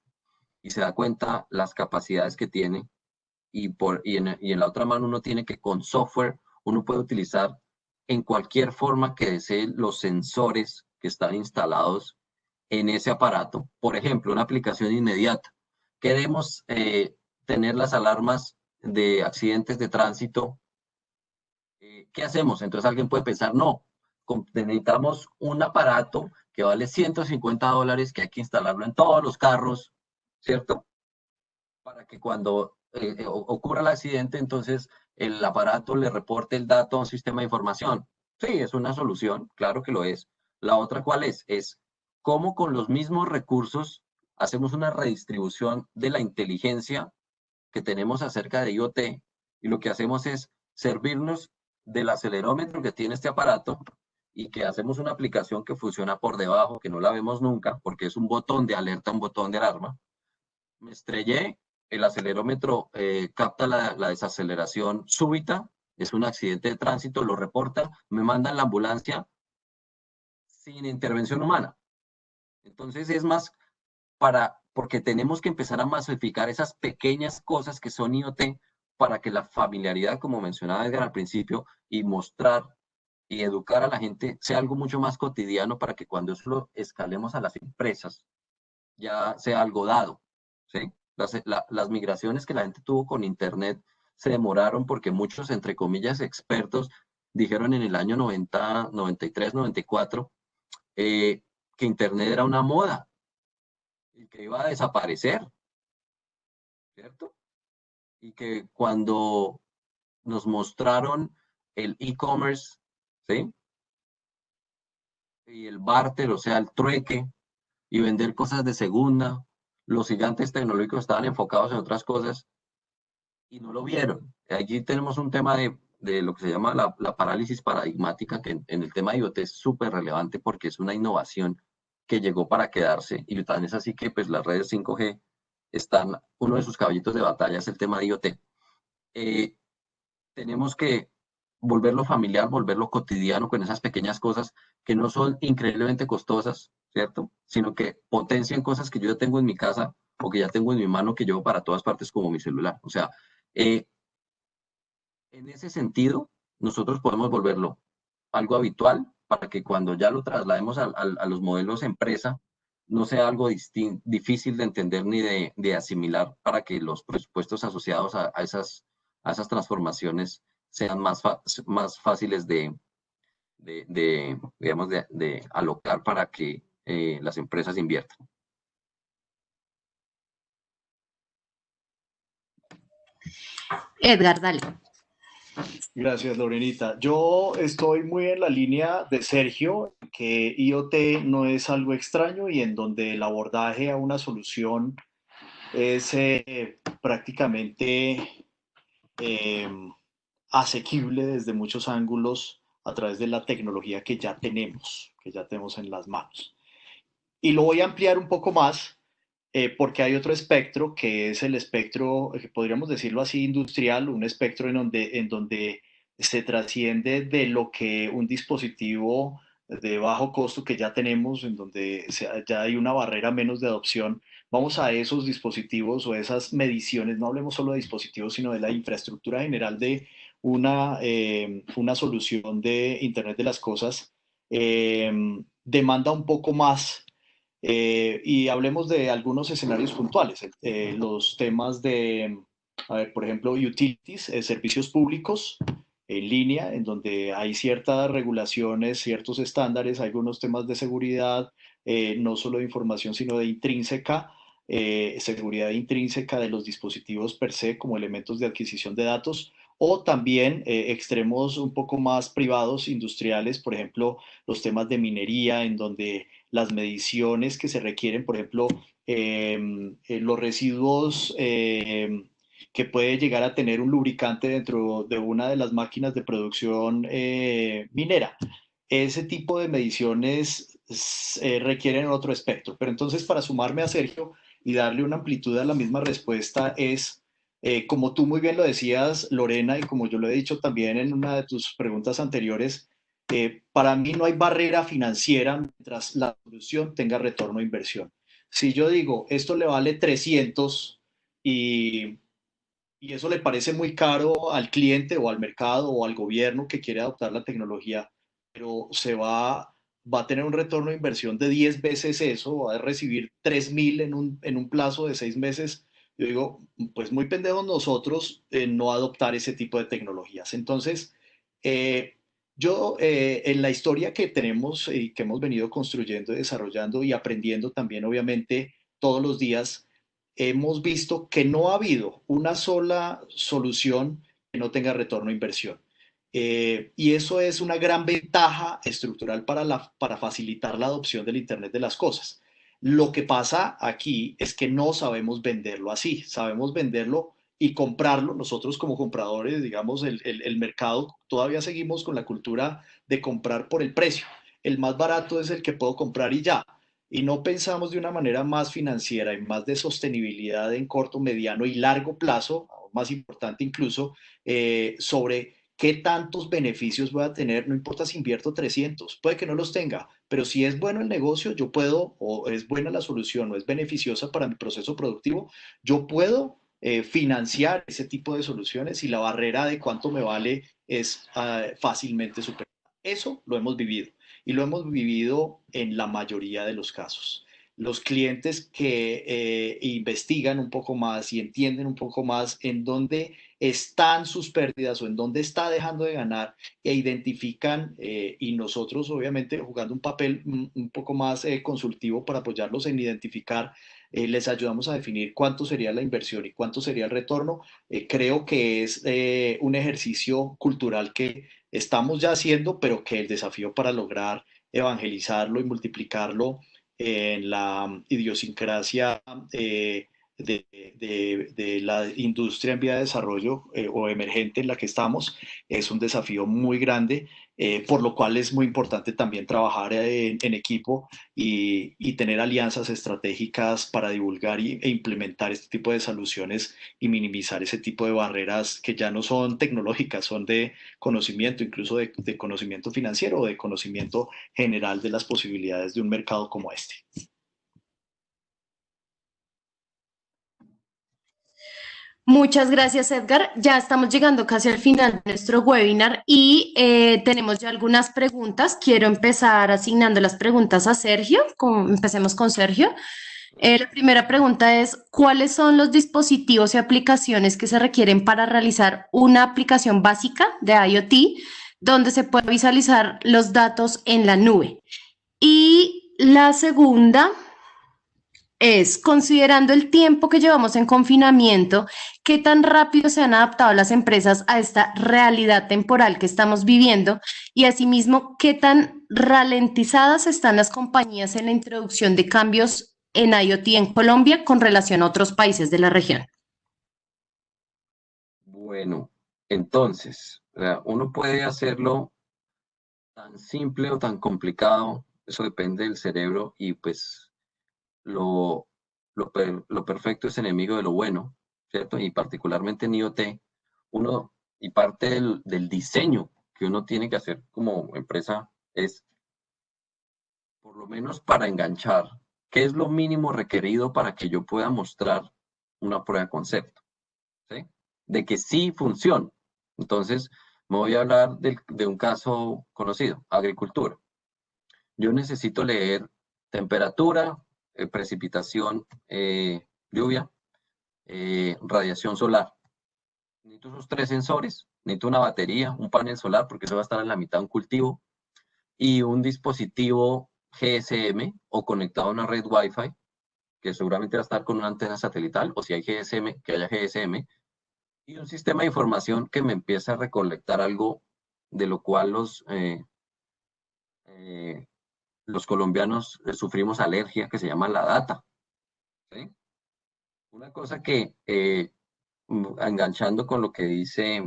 S3: y se da cuenta las capacidades que tiene, y, por, y, en, y en la otra mano uno tiene que con software, uno puede utilizar en cualquier forma que desee los sensores que están instalados en ese aparato. Por ejemplo, una aplicación inmediata. Queremos eh, tener las alarmas de accidentes de tránsito. Eh, ¿Qué hacemos? Entonces alguien puede pensar, no, necesitamos un aparato que vale 150 dólares, que hay que instalarlo en todos los carros, ¿cierto? Para que cuando eh, ocurra el accidente, entonces el aparato le reporte el dato a un sistema de información. Sí, es una solución, claro que lo es, la otra, ¿cuál es? Es cómo con los mismos recursos hacemos una redistribución de la inteligencia que tenemos acerca de IoT y lo que hacemos es servirnos del acelerómetro que tiene este aparato y que hacemos una aplicación que funciona por debajo, que no la vemos nunca, porque es un botón de alerta, un botón de alarma. Me estrellé, el acelerómetro eh, capta la, desaceleración súbita, es un accidente de tránsito, lo reporta, me mandan la ambulancia, sin intervención humana. Entonces es más para, porque tenemos que empezar a masificar esas pequeñas cosas que son IoT para que la familiaridad, como mencionaba Edgar al principio, y mostrar y educar a la gente sea algo mucho más cotidiano para que cuando eso lo escalemos a las empresas ya sea algo dado. ¿sí? Las, migraciones que la gente tuvo con Internet se demoraron porque muchos, entre comillas, expertos dijeron en el año 90, 93, 94, eh, que Internet era una moda y que iba a desaparecer, ¿cierto? Y que cuando nos mostraron el e-commerce, ¿sí? Y el barter, o sea, el trueque, y vender cosas de segunda, los gigantes tecnológicos estaban enfocados en otras cosas y no lo vieron. Allí tenemos un tema de de lo que se llama la, parálisis paradigmática, que en, el tema de IoT es súper relevante porque es una innovación que llegó para quedarse y tan es así que pues las redes 5G están, uno de sus caballitos de batalla es el tema de IoT. Eh, tenemos que volverlo familiar, volverlo cotidiano con esas pequeñas cosas que no son increíblemente costosas, ¿cierto? Sino que potencian cosas que yo ya tengo en mi casa o que ya tengo en mi mano que llevo para todas partes como mi celular. O sea, eh, en ese sentido, nosotros podemos volverlo algo habitual para que cuando ya lo traslademos a, los modelos empresa, no sea algo difícil de entender ni de, asimilar para que los presupuestos asociados a, esas, a esas transformaciones sean más, fáciles de, de, digamos, de, alocar para que eh, las empresas inviertan.
S1: Edgar, dale.
S2: Gracias, Lorenita. Yo estoy muy en la línea de Sergio, que IoT no es algo extraño y en donde el abordaje a una solución es eh, prácticamente em, asequible desde muchos ángulos a través de la tecnología que ya tenemos, que ya tenemos en las manos. Y lo voy a ampliar un poco más eh, porque hay otro espectro que es el espectro, que podríamos decirlo así, industrial, un espectro en donde, en donde se trasciende de lo que un dispositivo de bajo costo que ya tenemos, en donde ya hay una barrera menos de adopción, vamos a esos dispositivos o esas mediciones, no hablemos solo de dispositivos, sino de la infraestructura general de una, eh, una solución de Internet de las Cosas, eh, demanda un poco más. Eh, y hablemos de algunos escenarios puntuales, los temas de, por ejemplo, utilities, servicios públicos, en línea, en donde hay ciertas regulaciones, ciertos estándares, algunos temas de seguridad, eh, no solo de información, sino de intrínseca, eh, seguridad intrínseca de los dispositivos per se como elementos de adquisición de datos, o también eh, extremos un poco más privados, industriales, por ejemplo, los temas de minería, en donde las mediciones que se requieren, por ejemplo, em, los residuos em, que puede llegar a tener un lubricante dentro de una de las máquinas de producción eh, minera. Ese tipo de mediciones eh, requieren otro aspecto. Pero entonces, para sumarme a Sergio y darle una amplitud a la misma respuesta, es, eh, como tú muy bien lo decías, Lorena, y como yo lo he dicho también en una de tus preguntas anteriores, para mí no hay barrera financiera mientras la solución tenga retorno a inversión. Si yo digo, esto le vale 300 y eso le parece muy caro al cliente o al mercado o al gobierno que quiere adoptar la tecnología, pero se va, a tener un retorno de inversión de 10 veces eso, va a recibir 3 mil en un, en un plazo de 6 meses. Yo digo, pues muy pendejos nosotros en no adoptar ese tipo de tecnologías. Entonces, eh, yo eh, en la historia que tenemos y que hemos venido construyendo, desarrollando y aprendiendo también, obviamente, todos los días, hemos visto que no ha habido una sola solución que no tenga retorno a inversión. Eh, y eso es una gran ventaja estructural para, para facilitar la adopción del Internet de las Cosas. Lo que pasa aquí es que no sabemos venderlo así, sabemos venderlo y comprarlo. Nosotros como compradores, digamos, el, el mercado, todavía seguimos con la cultura de comprar por el precio. El más barato es el que puedo comprar y ya y no pensamos de una manera más financiera y más de sostenibilidad en corto, mediano y largo plazo, más importante incluso, eh, sobre qué tantos beneficios voy a tener, no importa si invierto 300, puede que no los tenga, pero si es bueno el negocio, yo puedo, o es buena la solución, o es beneficiosa para mi proceso productivo, yo puedo eh, financiar ese tipo de soluciones y la barrera de cuánto me vale es ah, fácilmente superada. Eso lo hemos vivido y lo hemos vivido en la mayoría de los casos. Los clientes que eh, investigan un poco más y entienden un poco más en dónde están sus pérdidas o en dónde está dejando de ganar e identifican eh, y nosotros obviamente jugando un papel un poco más consultivo para apoyarlos en identificar les ayudamos a definir cuánto sería la inversión y cuánto sería el retorno. creo que es un ejercicio cultural que estamos ya haciendo, pero que el desafío para lograr evangelizarlo y multiplicarlo en la idiosincrasia eh, de, la industria en vía de desarrollo eh, o emergente en la que estamos es un desafío muy grande, eh, por lo cual es muy importante también trabajar en, equipo y, tener alianzas estratégicas para divulgar y, e implementar este tipo de soluciones y minimizar ese tipo de barreras que ya no son tecnológicas, son de conocimiento, incluso de conocimiento financiero o de conocimiento general de las posibilidades de un mercado como este.
S1: Muchas gracias, Edgar. Ya estamos llegando casi al final de nuestro webinar y eh, tenemos ya algunas preguntas. Quiero empezar asignando las preguntas a Sergio. empecemos con Sergio. Eh, la primera pregunta es, ¿cuáles son los dispositivos y aplicaciones que se requieren para realizar una aplicación básica de IoT donde se pueda visualizar los datos en la nube? Y la segunda es, considerando el tiempo que llevamos en confinamiento, qué tan rápido se han adaptado las empresas a esta realidad temporal que estamos viviendo y asimismo, qué tan ralentizadas están las compañías en la introducción de cambios en IoT en Colombia con relación a otros países de la región.
S3: Bueno, entonces, uno puede hacerlo tan simple o tan complicado, eso depende del cerebro y pues lo, lo, perfecto es enemigo de lo bueno, ¿cierto? Y particularmente en IoT, uno, y parte del, diseño que uno tiene que hacer como empresa es por lo menos para enganchar, ¿qué es lo mínimo requerido para que yo pueda mostrar una prueba de concepto? De que sí funciona. Entonces, me voy a hablar de, un caso conocido, agricultura. Yo necesito leer temperatura, eh, precipitación, eh, lluvia, eh, radiación solar. Necesito esos tres sensores, necesito una batería, un panel solar, porque eso va a estar en la mitad de un cultivo, y un dispositivo GSM o conectado a una red Wi-Fi, que seguramente va a estar con una antena satelital, o si hay GSM, que haya GSM, y un sistema de información que me empiece a recolectar algo de lo cual los, eh, los colombianos sufrimos alergia, que se llama la data. Una cosa que, eh, enganchando con lo que dice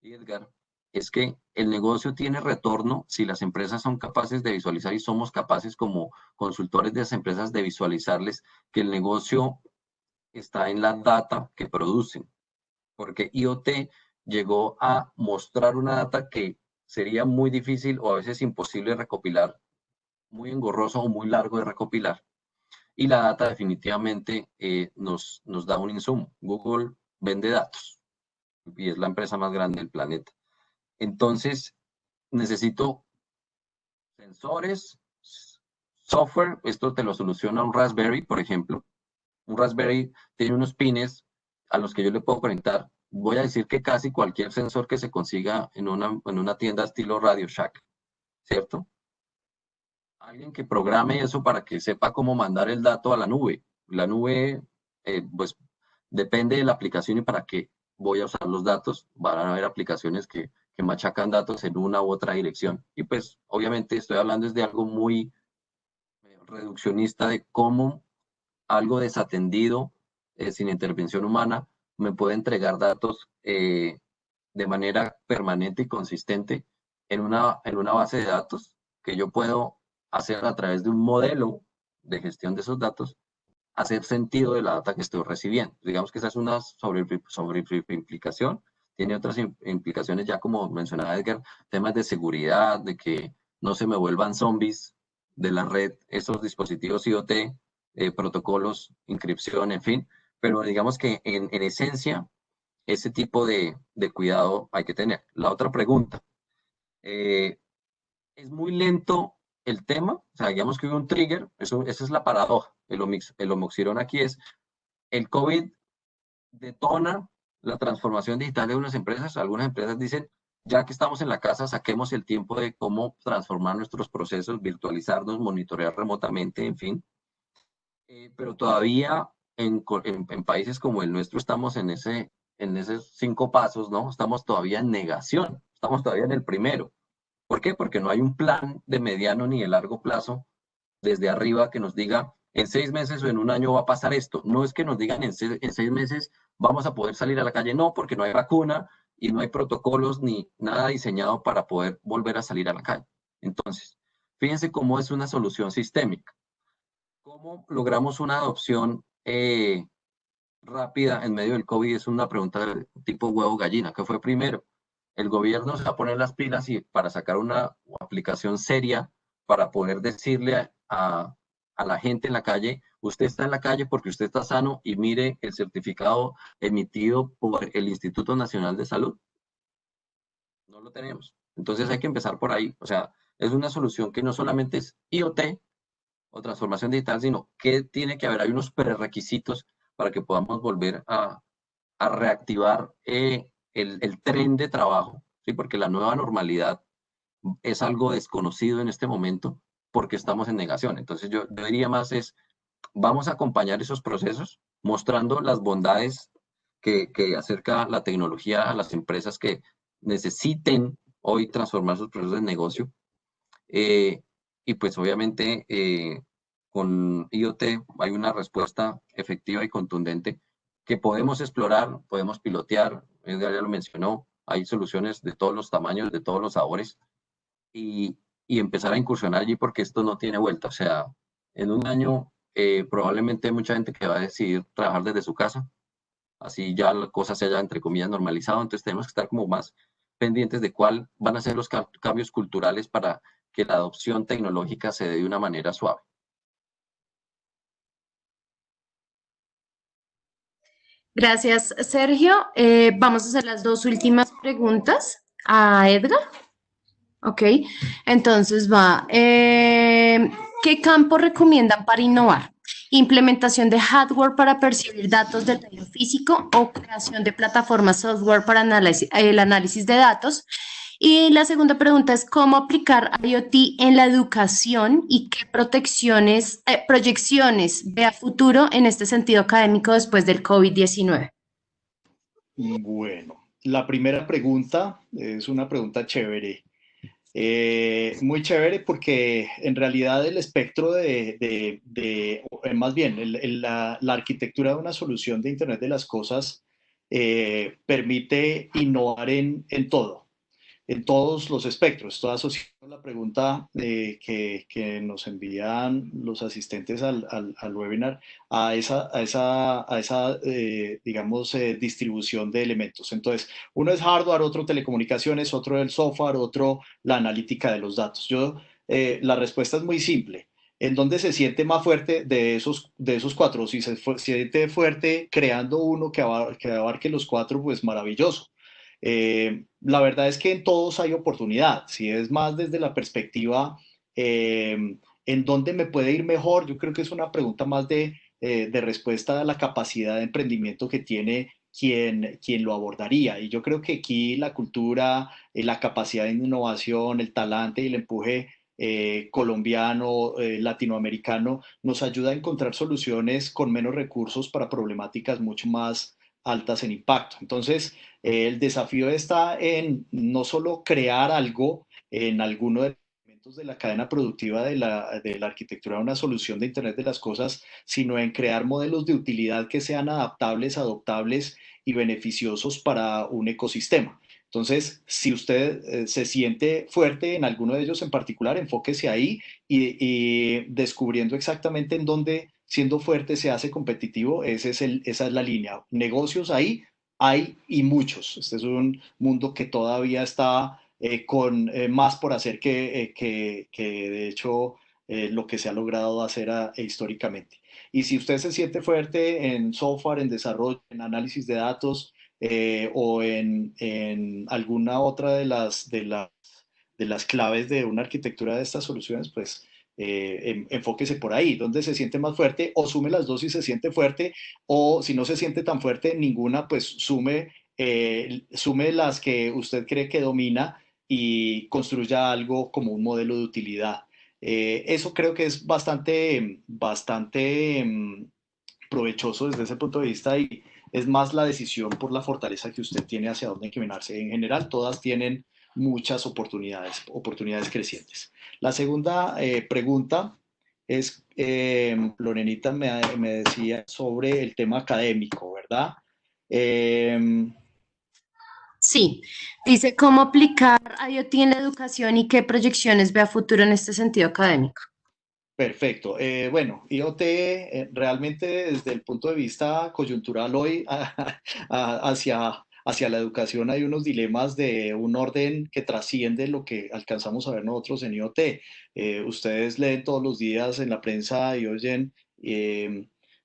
S3: Edgar, es que el negocio tiene retorno si las empresas son capaces de visualizar y somos capaces como consultores de las empresas de visualizarles que el negocio está en la data que producen. Porque IoT llegó a mostrar una data que sería muy difícil o a veces imposible recopilar, muy engorroso o muy largo de recopilar. Y la data definitivamente eh, nos, nos da un insumo. Google vende datos y es la empresa más grande del planeta. Entonces, necesito sensores, software, esto te lo soluciona un Raspberry, por ejemplo. Un Raspberry tiene unos pines a los que yo le puedo conectar. Voy a decir que casi cualquier sensor que se consiga en una, en una tienda estilo Radio Shack, ¿cierto? Alguien que programe eso para que sepa cómo mandar el dato a la nube. La nube, eh, pues, depende de la aplicación y para qué voy a usar los datos. Van a haber aplicaciones que que machacan datos en una u otra dirección. Y pues obviamente estoy hablando de algo muy reduccionista de cómo algo desatendido, eh, sin intervención humana, me puede entregar datos eh, de manera permanente y consistente en una, en una base de datos que yo puedo hacer a través de un modelo de gestión de esos datos, hacer sentido de la data que estoy recibiendo. Digamos que esa es una sobre, sobre implicación tiene otras implicaciones ya como mencionaba Edgar, temas de seguridad, de que no se me vuelvan zombies de la red, esos dispositivos IoT, eh, protocolos, inscripción, en fin, pero digamos que en, esencia ese tipo de, cuidado hay que tener. La otra pregunta, eh, ¿es muy lento el tema? O sea, digamos que hubo un trigger, eso, esa es la paradoja, el, el homoxirón aquí es, el COVID detona la transformación digital de unas empresas. Algunas empresas dicen, ya que estamos en la casa, saquemos el tiempo de cómo transformar nuestros procesos, virtualizarnos, monitorear remotamente, en fin. Eh, pero todavía en, en, países como el nuestro estamos en, ese, en esos cinco pasos, ¿no? Estamos todavía en negación, estamos todavía en el primero. ¿Por qué? Porque no hay un plan de mediano ni de largo plazo desde arriba que nos diga, en seis meses o en un año va a pasar esto. No es que nos digan en, en seis meses vamos a poder salir a la calle. No, porque no hay vacuna y no hay protocolos ni nada diseñado para poder volver a salir a la calle. Entonces, fíjense cómo es una solución sistémica. ¿Cómo logramos una adopción eh, rápida en medio del COVID? Es una pregunta de tipo huevo-gallina. ¿Qué fue primero? El gobierno se va a poner las pilas y para sacar una aplicación seria para poder decirle a, a la gente en la calle, usted está en la calle porque usted está sano y mire el certificado emitido por el Instituto Nacional de Salud. No lo tenemos. Entonces hay que empezar por ahí. O sea, es una solución que no solamente es IoT o transformación digital, sino que tiene que haber, hay unos prerequisitos para que podamos volver a, reactivar eh, el, el, tren de trabajo, ¿sí? porque la nueva normalidad es algo desconocido en este momento porque estamos en negación. Entonces yo, diría más es, vamos a acompañar esos procesos mostrando las bondades que, acerca la tecnología a las empresas que necesiten hoy transformar sus procesos de negocio. Eh, y pues obviamente eh, con IoT hay una respuesta efectiva y contundente que podemos explorar, podemos pilotear, ya lo mencionó, hay soluciones de todos los tamaños, de todos los sabores, y, y empezar a incursionar allí porque esto no tiene vuelta. O sea, en un año eh, probablemente hay mucha gente que va a decidir trabajar desde su casa. Así ya la cosa se haya, entre comillas, normalizado. Entonces tenemos que estar como más pendientes de cuál van a ser los cambios culturales para que la adopción tecnológica se dé de una manera suave.
S1: Gracias, Sergio. Eh, vamos a hacer las dos últimas preguntas a Edgar. Ok, entonces va. Eh, ¿Qué campo recomiendan para innovar? ¿Implementación de hardware para percibir datos del medio físico o creación de plataformas software para el análisis de datos? Y la segunda pregunta es cómo aplicar IoT en la educación y qué protecciones, eh, proyecciones ve a futuro en este sentido académico después del COVID-19.
S2: Bueno, la primera pregunta es una pregunta chévere. Eh, muy chévere porque en realidad el espectro de, más bien, la, arquitectura de una solución de Internet de las Cosas eh, permite innovar en todo en todos los espectros. Estoy asociado a la pregunta eh, que, nos envían los asistentes al, webinar a esa, a esa, a esa eh, digamos, eh, distribución de elementos. Entonces, uno es hardware, otro telecomunicaciones, otro el software, otro la analítica de los datos. Yo, la respuesta es muy simple. ¿En dónde se siente más fuerte de esos, de esos cuatro? Si se siente fuerte creando uno que, que abarque los cuatro, pues maravilloso eh, la verdad es que en todos hay oportunidad. Si es más desde la perspectiva eh, en dónde me puede ir mejor, yo creo que es una pregunta más de, eh, de respuesta a la capacidad de emprendimiento que tiene quien, quien lo abordaría. Y yo creo que aquí la cultura, la capacidad de innovación, el talante y el empuje colombiano, latinoamericano, nos ayuda a encontrar soluciones con menos recursos para problemáticas mucho más altas en impacto. Entonces, el desafío está en no solo crear algo en alguno de los elementos de la cadena productiva de la, de la arquitectura de una solución de Internet de las Cosas, sino en crear modelos de utilidad que sean adaptables, adoptables y beneficiosos para un ecosistema. Entonces, si usted eh, se siente fuerte en alguno de ellos en particular, enfóquese ahí y, descubriendo exactamente en dónde, siendo fuerte, se hace competitivo. Esa es la línea. Negocios ahí hay y muchos. Este es un mundo que todavía está eh, con eh, más por hacer que, que de hecho, lo que se ha logrado hacer ah, históricamente. Y si usted se siente fuerte en software, en desarrollo, en análisis de datos, eh, o en, alguna otra de, las, de las claves de una arquitectura de estas soluciones, pues eh, enfóquese por ahí, donde se siente más fuerte, o sume las dos si se siente fuerte, o si no se siente tan fuerte, ninguna, pues sume, eh, sume las que usted cree que domina y construya algo como un modelo de utilidad. eso creo que es bastante, bastante mm, provechoso desde ese punto de vista y, es más la decisión por la fortaleza que usted tiene hacia dónde encaminarse. En general, todas tienen muchas oportunidades, oportunidades crecientes. La segunda eh, pregunta es, eh, Lorenita me, me, decía sobre el tema académico, ¿verdad?
S1: Em, sí, dice cómo aplicar IoT en la educación y qué proyecciones ve a futuro en este sentido académico.
S2: Perfecto. Eh, bueno, IoT eh, realmente desde el punto de vista coyuntural hoy hacia, hacia la educación hay unos dilemas de un orden que trasciende lo que alcanzamos a ver nosotros en IoT. Eh, ustedes leen todos los días en la prensa y oyen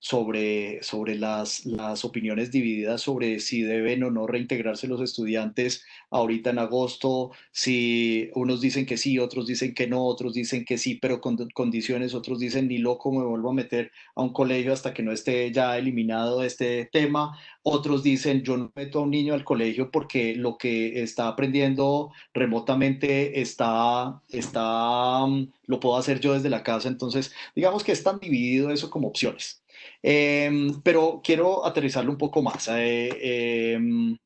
S2: sobre, sobre las, las opiniones divididas sobre si deben o no reintegrarse los estudiantes ahorita en agosto, si unos dicen que sí, otros dicen que no, otros dicen que sí, pero con condiciones, otros dicen ni loco me vuelvo a meter a un colegio hasta que no esté ya eliminado este tema, otros dicen yo no meto a un niño al colegio porque lo que está aprendiendo remotamente está, está, mm, lo puedo hacer yo desde la casa, entonces digamos que es tan dividido eso como opciones. Em, pero quiero aterrizarlo un poco más. Eh, em,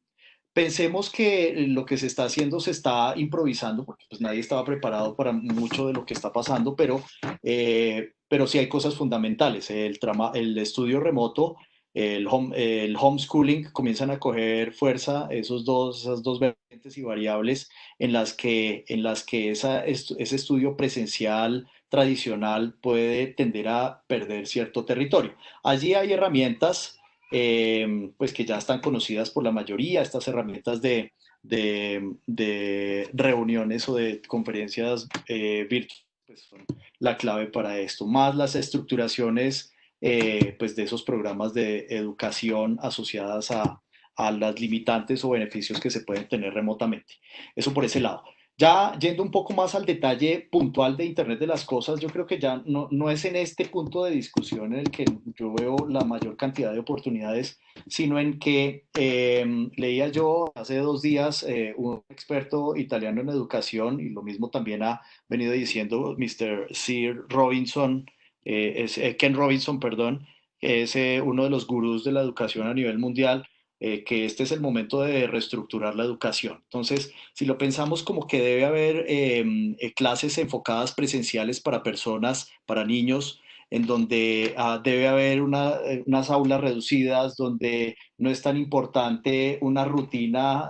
S2: pensemos que lo que se está haciendo se está improvisando, porque pues nadie estaba preparado para mucho de lo que está pasando, pero, eh, pero sí hay cosas fundamentales. El, el estudio remoto, el, el homeschooling comienzan a coger fuerza esos dos, esas dos vertientes y variables en las que, en las que esa, ese estudio presencial tradicional puede tender a perder cierto territorio. Allí hay herramientas em, pues que ya están conocidas por la mayoría, estas herramientas de, de, reuniones o de conferencias eh, virtuales pues son la clave para esto, más las estructuraciones eh, pues de esos programas de educación asociadas a, a las limitantes o beneficios que se pueden tener remotamente. Eso por ese lado. Ya yendo un poco más al detalle puntual de Internet de las Cosas, yo creo que ya no, no, es en este punto de discusión en el que yo veo la mayor cantidad de oportunidades, sino en que em, leía yo hace dos días eh, un experto italiano en educación y lo mismo también ha venido diciendo Mr. Sir Robinson, eh, es, eh, Ken Robinson, perdón, es uno de los gurús de la educación a nivel mundial eh, que este es el momento de reestructurar la educación. Entonces, si lo pensamos como que debe haber em, eh, clases enfocadas presenciales para personas, para niños, en donde ah, debe haber eh, unas aulas reducidas, donde no es tan importante una rutina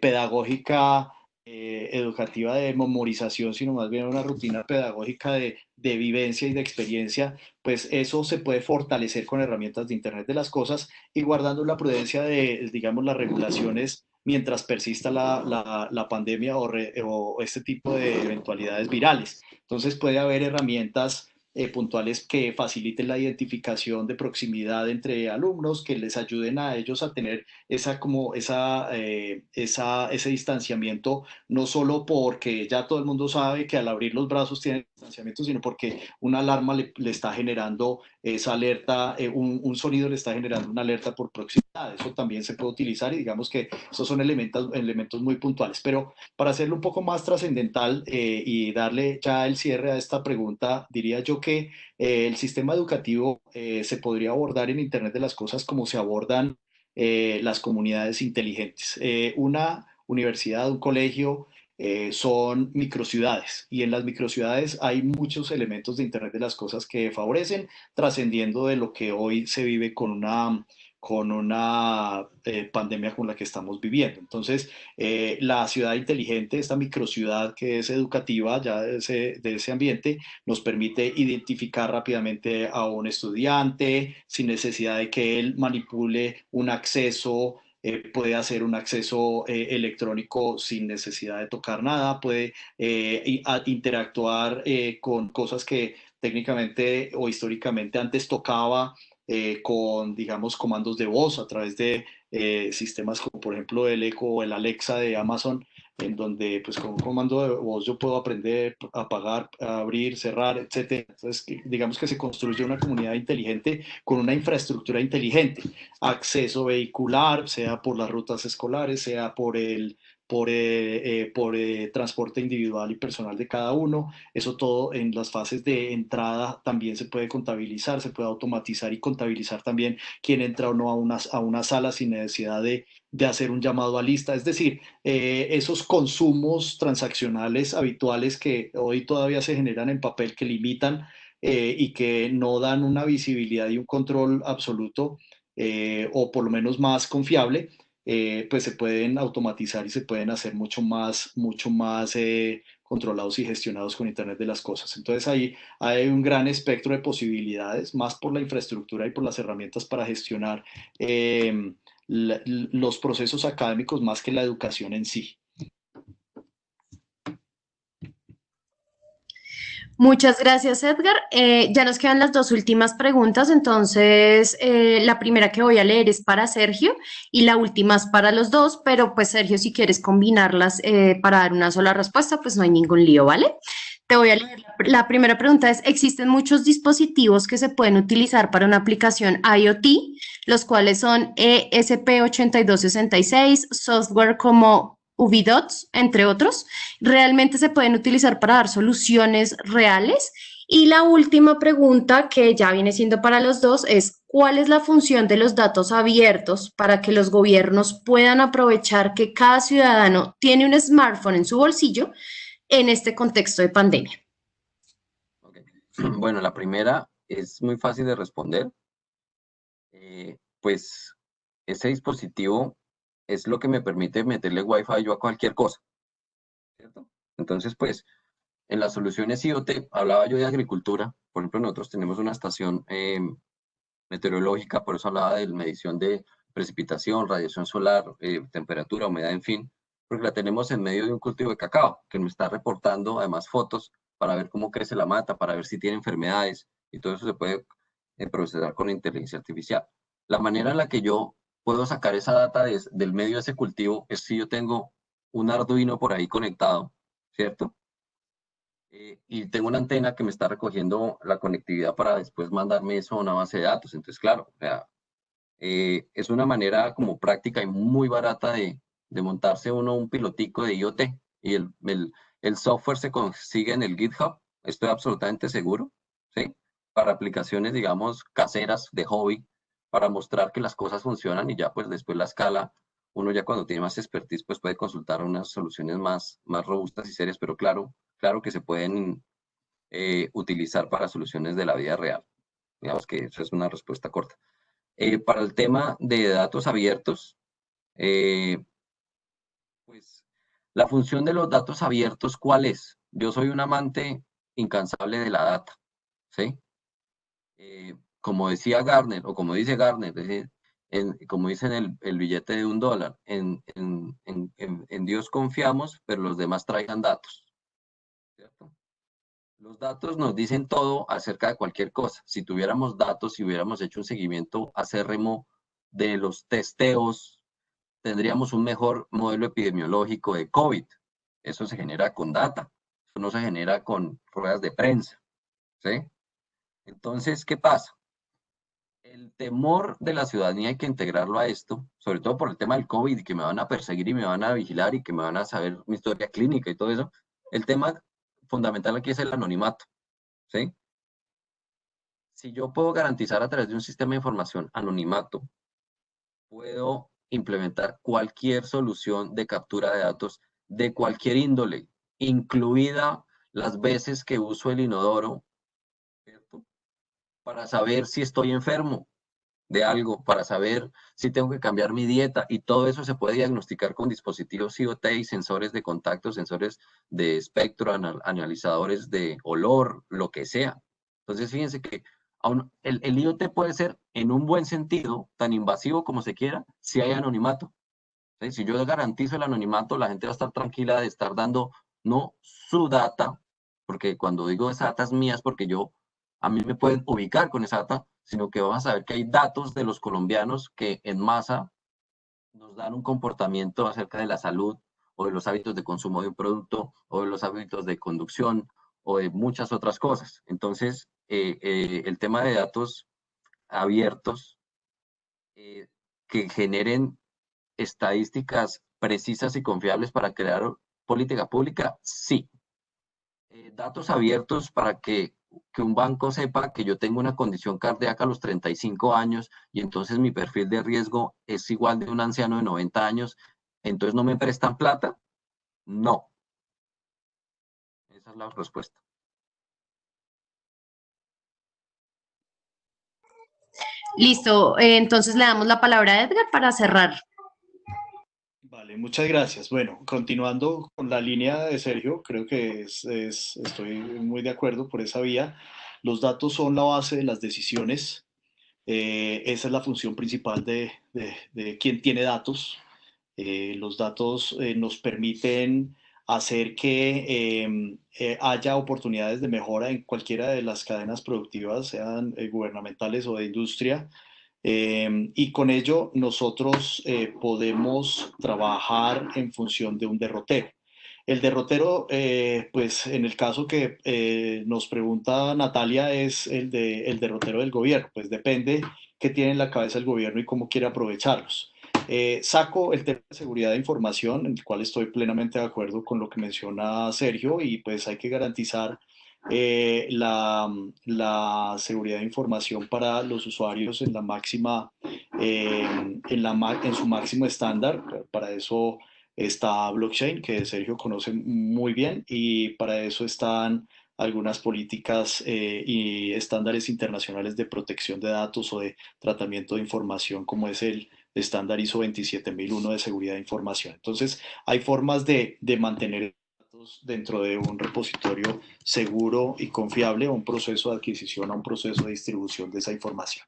S2: pedagógica eh, educativa de memorización, sino más bien una rutina pedagógica de, vivencia y de experiencia, pues eso se puede fortalecer con herramientas de Internet de las Cosas y guardando la prudencia de, digamos, las regulaciones mientras persista la, pandemia o, o, este tipo de eventualidades virales. Entonces puede haber herramientas eh, puntuales que faciliten la identificación de proximidad entre alumnos, que les ayuden a ellos a tener esa, como esa, eh, esa, ese distanciamiento, no solo porque ya todo el mundo sabe que al abrir los brazos tiene distanciamiento, sino porque una alarma le, le está generando esa alerta, eh, un, un, sonido le está generando una alerta por proximidad. Eso también se puede utilizar y digamos que esos son elementos, elementos muy puntuales. Pero para hacerlo un poco más trascendental y darle ya el cierre a esta pregunta, diría yo que eh, el sistema educativo eh, se podría abordar en Internet de las Cosas como se abordan eh, las comunidades inteligentes. una universidad, un colegio, son microciudades y en las microciudades hay muchos elementos de Internet de las Cosas que favorecen, trascendiendo de lo que hoy se vive con una con una eh, pandemia con la que estamos viviendo. Entonces, eh, la ciudad inteligente, esta microciudad que es educativa ya de ese, de ese, ambiente, nos permite identificar rápidamente a un estudiante sin necesidad de que él manipule un acceso eh, puede hacer un acceso electrónico sin necesidad de tocar nada, puede interactuar con cosas que técnicamente o históricamente antes tocaba eh, con, digamos, comandos de voz a través de eh, sistemas como, por ejemplo, el Echo o el Alexa de Amazon, en donde, pues, con un comando de voz yo puedo aprender a apagar, a abrir, cerrar, etc. Entonces, digamos que se construye una comunidad inteligente con una infraestructura inteligente, acceso vehicular, sea por las rutas escolares, sea por el por, eh, eh, por eh, transporte individual y personal de cada uno. Eso todo en las fases de entrada también se puede contabilizar, se puede automatizar y contabilizar también quién entra o no a una, a una sala sin necesidad de, de hacer un llamado a lista. Es decir, esos consumos transaccionales habituales que hoy todavía se generan en papel que limitan y que no dan una visibilidad y un control absoluto o por lo menos más confiable, eh, pues se pueden automatizar y se pueden hacer mucho más, mucho más eh, controlados y gestionados con Internet de las Cosas. Entonces ahí hay un gran espectro de posibilidades, más por la infraestructura y por las herramientas para gestionar eh, los procesos académicos más que la educación en sí.
S1: Muchas gracias, Edgar. Eh, ya nos quedan las dos últimas preguntas, entonces eh, la primera que voy a leer es para Sergio y la última es para los dos, pero pues Sergio, si quieres combinarlas eh, para dar una sola respuesta, pues no hay ningún lío, ¿vale? Te voy a leer. La primera pregunta es, ¿existen muchos dispositivos que se pueden utilizar para una aplicación IoT, los cuales son ESP8266, software como Ubidots, entre otros, realmente se pueden utilizar para dar soluciones reales. Y la última pregunta, que ya viene siendo para los dos, es ¿cuál es la función de los datos abiertos para que los gobiernos puedan aprovechar que cada ciudadano tiene un smartphone en su bolsillo en este contexto de pandemia?
S3: Bueno, la primera es muy fácil de responder. Eh, pues ese dispositivo es lo que me permite meterle Wi-Fi yo a cualquier cosa. ¿cierto? Entonces, pues, en las soluciones IoT, hablaba yo de agricultura, por ejemplo, nosotros tenemos una estación em, meteorológica, por eso hablaba de medición de precipitación, radiación solar, eh, temperatura, humedad, en fin, porque la tenemos en medio de un cultivo de cacao, que me está reportando además fotos para ver cómo crece la mata, para ver si tiene enfermedades, y todo eso se puede eh, procesar con inteligencia artificial. La manera en la que yo puedo sacar esa data del medio de ese cultivo es si yo tengo un Arduino por ahí conectado, ¿cierto? Eh, y tengo una antena que me está recogiendo la conectividad para después mandarme eso a una base de datos. Entonces, claro, eh, es una manera como práctica y muy barata de, de montarse uno un pilotico de IoT y el, el, el, software se consigue en el GitHub, estoy absolutamente seguro, ¿sí? Para aplicaciones, digamos, caseras de hobby, para mostrar que las cosas funcionan y ya pues después la escala, uno ya cuando tiene más expertise pues puede consultar unas soluciones más, más robustas y serias, pero claro, claro que se pueden eh, utilizar para soluciones de la vida real. Digamos que eso es una respuesta corta. Eh, para el tema de datos abiertos, eh, pues la función de los datos abiertos, ¿cuál es? Yo soy un amante incansable de la data, ¿sí? Como decía Garner, o como dice Garner, como dice en el, billete de un dólar, en, Dios confiamos, pero los demás traigan datos. Los datos nos dicen todo acerca de cualquier cosa. Si tuviéramos datos, si hubiéramos hecho un seguimiento acérrimo de los testeos, tendríamos un mejor modelo epidemiológico de COVID. Eso se genera con data, no se genera con ruedas de prensa. ¿sí? Entonces, ¿qué pasa? El temor de la ciudadanía hay que integrarlo a esto, sobre todo por el tema del COVID que me van a perseguir y me van a vigilar y que me van a saber mi historia clínica y todo eso. El tema fundamental aquí es el anonimato, ¿sí? Si yo puedo garantizar a través de un sistema de información anonimato, puedo implementar cualquier solución de captura de datos de cualquier índole, incluida las veces que uso el inodoro para saber si estoy enfermo de algo, para saber si tengo que cambiar mi dieta y todo eso se puede diagnosticar con dispositivos IoT y sensores de contacto, sensores de espectro, analizadores de olor, lo que sea. Entonces, fíjense que el, IoT puede ser en un buen sentido, tan invasivo como se quiera, si hay anonimato. Si yo garantizo el anonimato, la gente va a estar tranquila de estar dando no su data, porque cuando digo esa data es mía es porque yo a mí me pueden ubicar con esa data, sino que vamos a ver que hay datos de los colombianos que en masa nos dan un comportamiento acerca de la salud o de los hábitos de consumo de un producto o de los hábitos de conducción o de muchas otras cosas. Entonces, eh, eh, el tema de datos abiertos eh, que generen estadísticas precisas y confiables para crear política pública, sí. datos abiertos para que que un banco sepa que yo tengo una condición cardíaca a los 35 años y entonces mi perfil de riesgo es igual de un anciano de 90 años, entonces no me prestan plata? No. Esa es la respuesta.
S1: Listo, eh, entonces le damos la palabra a Edgar para cerrar.
S2: Vale, muchas gracias. Bueno, continuando con la línea de Sergio, creo que es, estoy muy de acuerdo por esa vía. Los datos son la base de las decisiones. Eh, esa es la función principal de, de, quien tiene datos. Eh, los datos eh, nos permiten hacer que em, haya oportunidades de mejora en cualquiera de las cadenas productivas, sean gubernamentales o de industria, Em, y con ello nosotros eh, podemos trabajar en función de un derrotero. El derrotero, eh, pues en el caso que eh, nos pregunta Natalia, es el, de, el derrotero del gobierno. Pues depende qué tiene en la cabeza el gobierno y cómo quiere aprovecharlos. saco el tema de seguridad de información, en el cual estoy plenamente de acuerdo con lo que menciona Sergio, y pues hay que garantizar eh, la, la, seguridad de información para los usuarios en la máxima, eh, en, la, en su máximo estándar. Para eso está blockchain, que Sergio conoce muy bien, y para eso están algunas políticas eh, y estándares internacionales de protección de datos o de tratamiento de información, como es el estándar ISO 27001 de seguridad de información. Entonces, hay formas de, de mantener dentro de un repositorio seguro y confiable, un proceso de adquisición, a un proceso de distribución de esa información.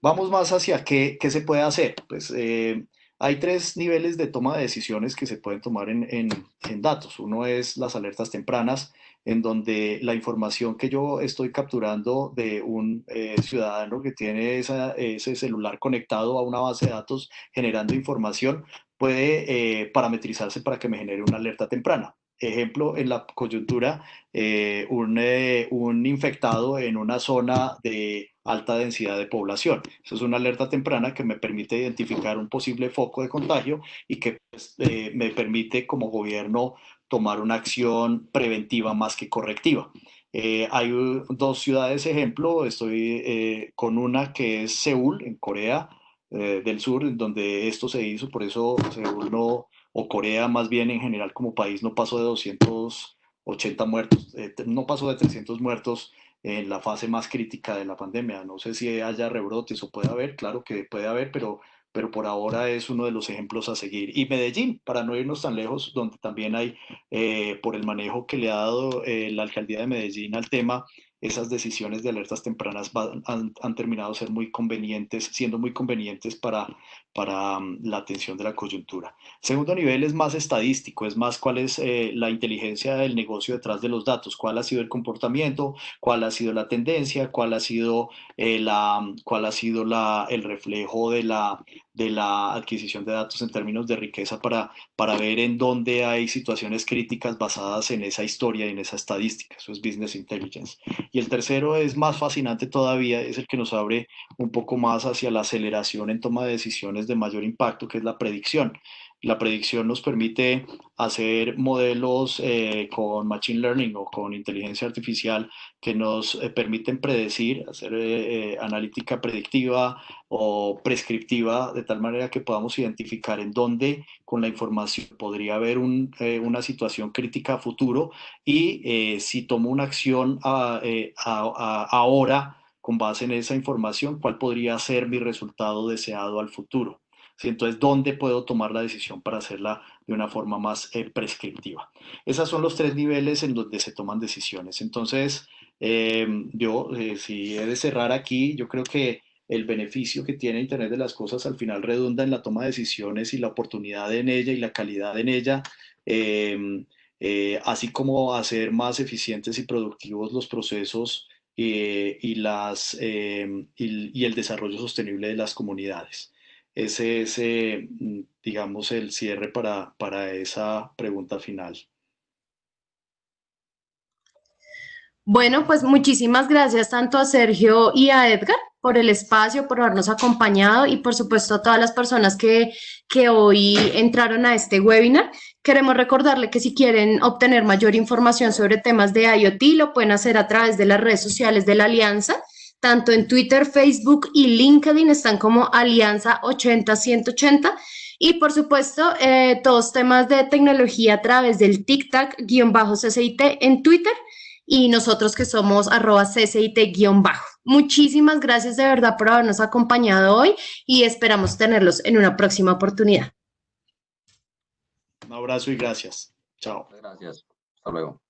S2: Vamos más hacia qué, qué se puede hacer. Pues eh, hay tres niveles de toma de decisiones que se pueden tomar en, en, datos. Uno es las alertas tempranas, en donde la información que yo estoy capturando de un eh, ciudadano que tiene ese celular conectado a una base de datos generando información puede eh, parametrizarse para que me genere una alerta temprana. Ejemplo, en la coyuntura, eh, un, eh, un, infectado en una zona de alta densidad de población. Eso es una alerta temprana que me permite identificar un posible foco de contagio y que pues, eh, me permite como gobierno tomar una acción preventiva más que correctiva. Eh, hay dos ciudades ejemplo, estoy eh, con una que es Seúl, en Corea del Sur, donde esto se hizo, por eso Seúl no, o Corea más bien en general como país no pasó de 280 muertos, eh, no pasó de 300 muertos en la fase más crítica de la pandemia. No sé si haya rebrotes o puede haber, claro que puede haber, pero, pero por ahora es uno de los ejemplos a seguir. Y Medellín, para no irnos tan lejos, donde también hay, eh, por el manejo que le ha dado eh, la alcaldía de Medellín al tema, esas decisiones de alertas tempranas han, terminado ser muy convenientes, siendo muy convenientes para, para um, la atención de la coyuntura. Segundo nivel es más estadístico, es más cuál es eh, la inteligencia del negocio detrás de los datos, cuál ha sido el comportamiento, cuál ha sido la tendencia, cuál ha sido, eh, la, cuál ha sido la, el reflejo de la, de la adquisición de datos en términos de riqueza para, para ver en dónde hay situaciones críticas basadas en esa historia y en esa estadística. Eso es Business Intelligence. Y el tercero es más fascinante todavía, es el que nos abre un poco más hacia la aceleración en toma de decisiones de mayor impacto, que es la predicción. La predicción nos permite hacer modelos eh, con Machine Learning o con inteligencia artificial que nos eh, permiten predecir, hacer eh, analítica predictiva o prescriptiva, de tal manera que podamos identificar en dónde con la información podría haber un, una situación crítica a futuro y si tomo una acción ahora con base en esa información, cuál podría ser mi resultado deseado al futuro. Entonces, ¿dónde puedo tomar la decisión para hacerla de una forma más eh, prescriptiva? Esos son los tres niveles en donde se toman decisiones. Entonces, eh, yo, eh, si he de cerrar aquí, yo creo que el beneficio que tiene Internet de las Cosas al final redunda en la toma de decisiones y la oportunidad en ella y la calidad en ella, eh, así como hacer más eficientes y productivos los procesos y, y el desarrollo sostenible de las comunidades ese es, eh, digamos, el cierre para, para esa pregunta final.
S1: Bueno, pues muchísimas gracias tanto a Sergio y a Edgar por el espacio, por habernos acompañado y por supuesto a todas las personas que, que hoy entraron a este webinar. Queremos recordarle que si quieren obtener mayor información sobre temas de IoT, lo pueden hacer a través de las redes sociales de la Alianza tanto en Twitter, Facebook y LinkedIn están como Alianza 80-180. Y por supuesto, eh, todos temas de tecnología a través del TikTok-CCIT en Twitter y nosotros que somos arroba CCIT-bajo. Muchísimas gracias de verdad por habernos acompañado hoy y esperamos tenerlos en una próxima oportunidad.
S2: Un abrazo y gracias. Chao.
S3: Gracias. Hasta luego.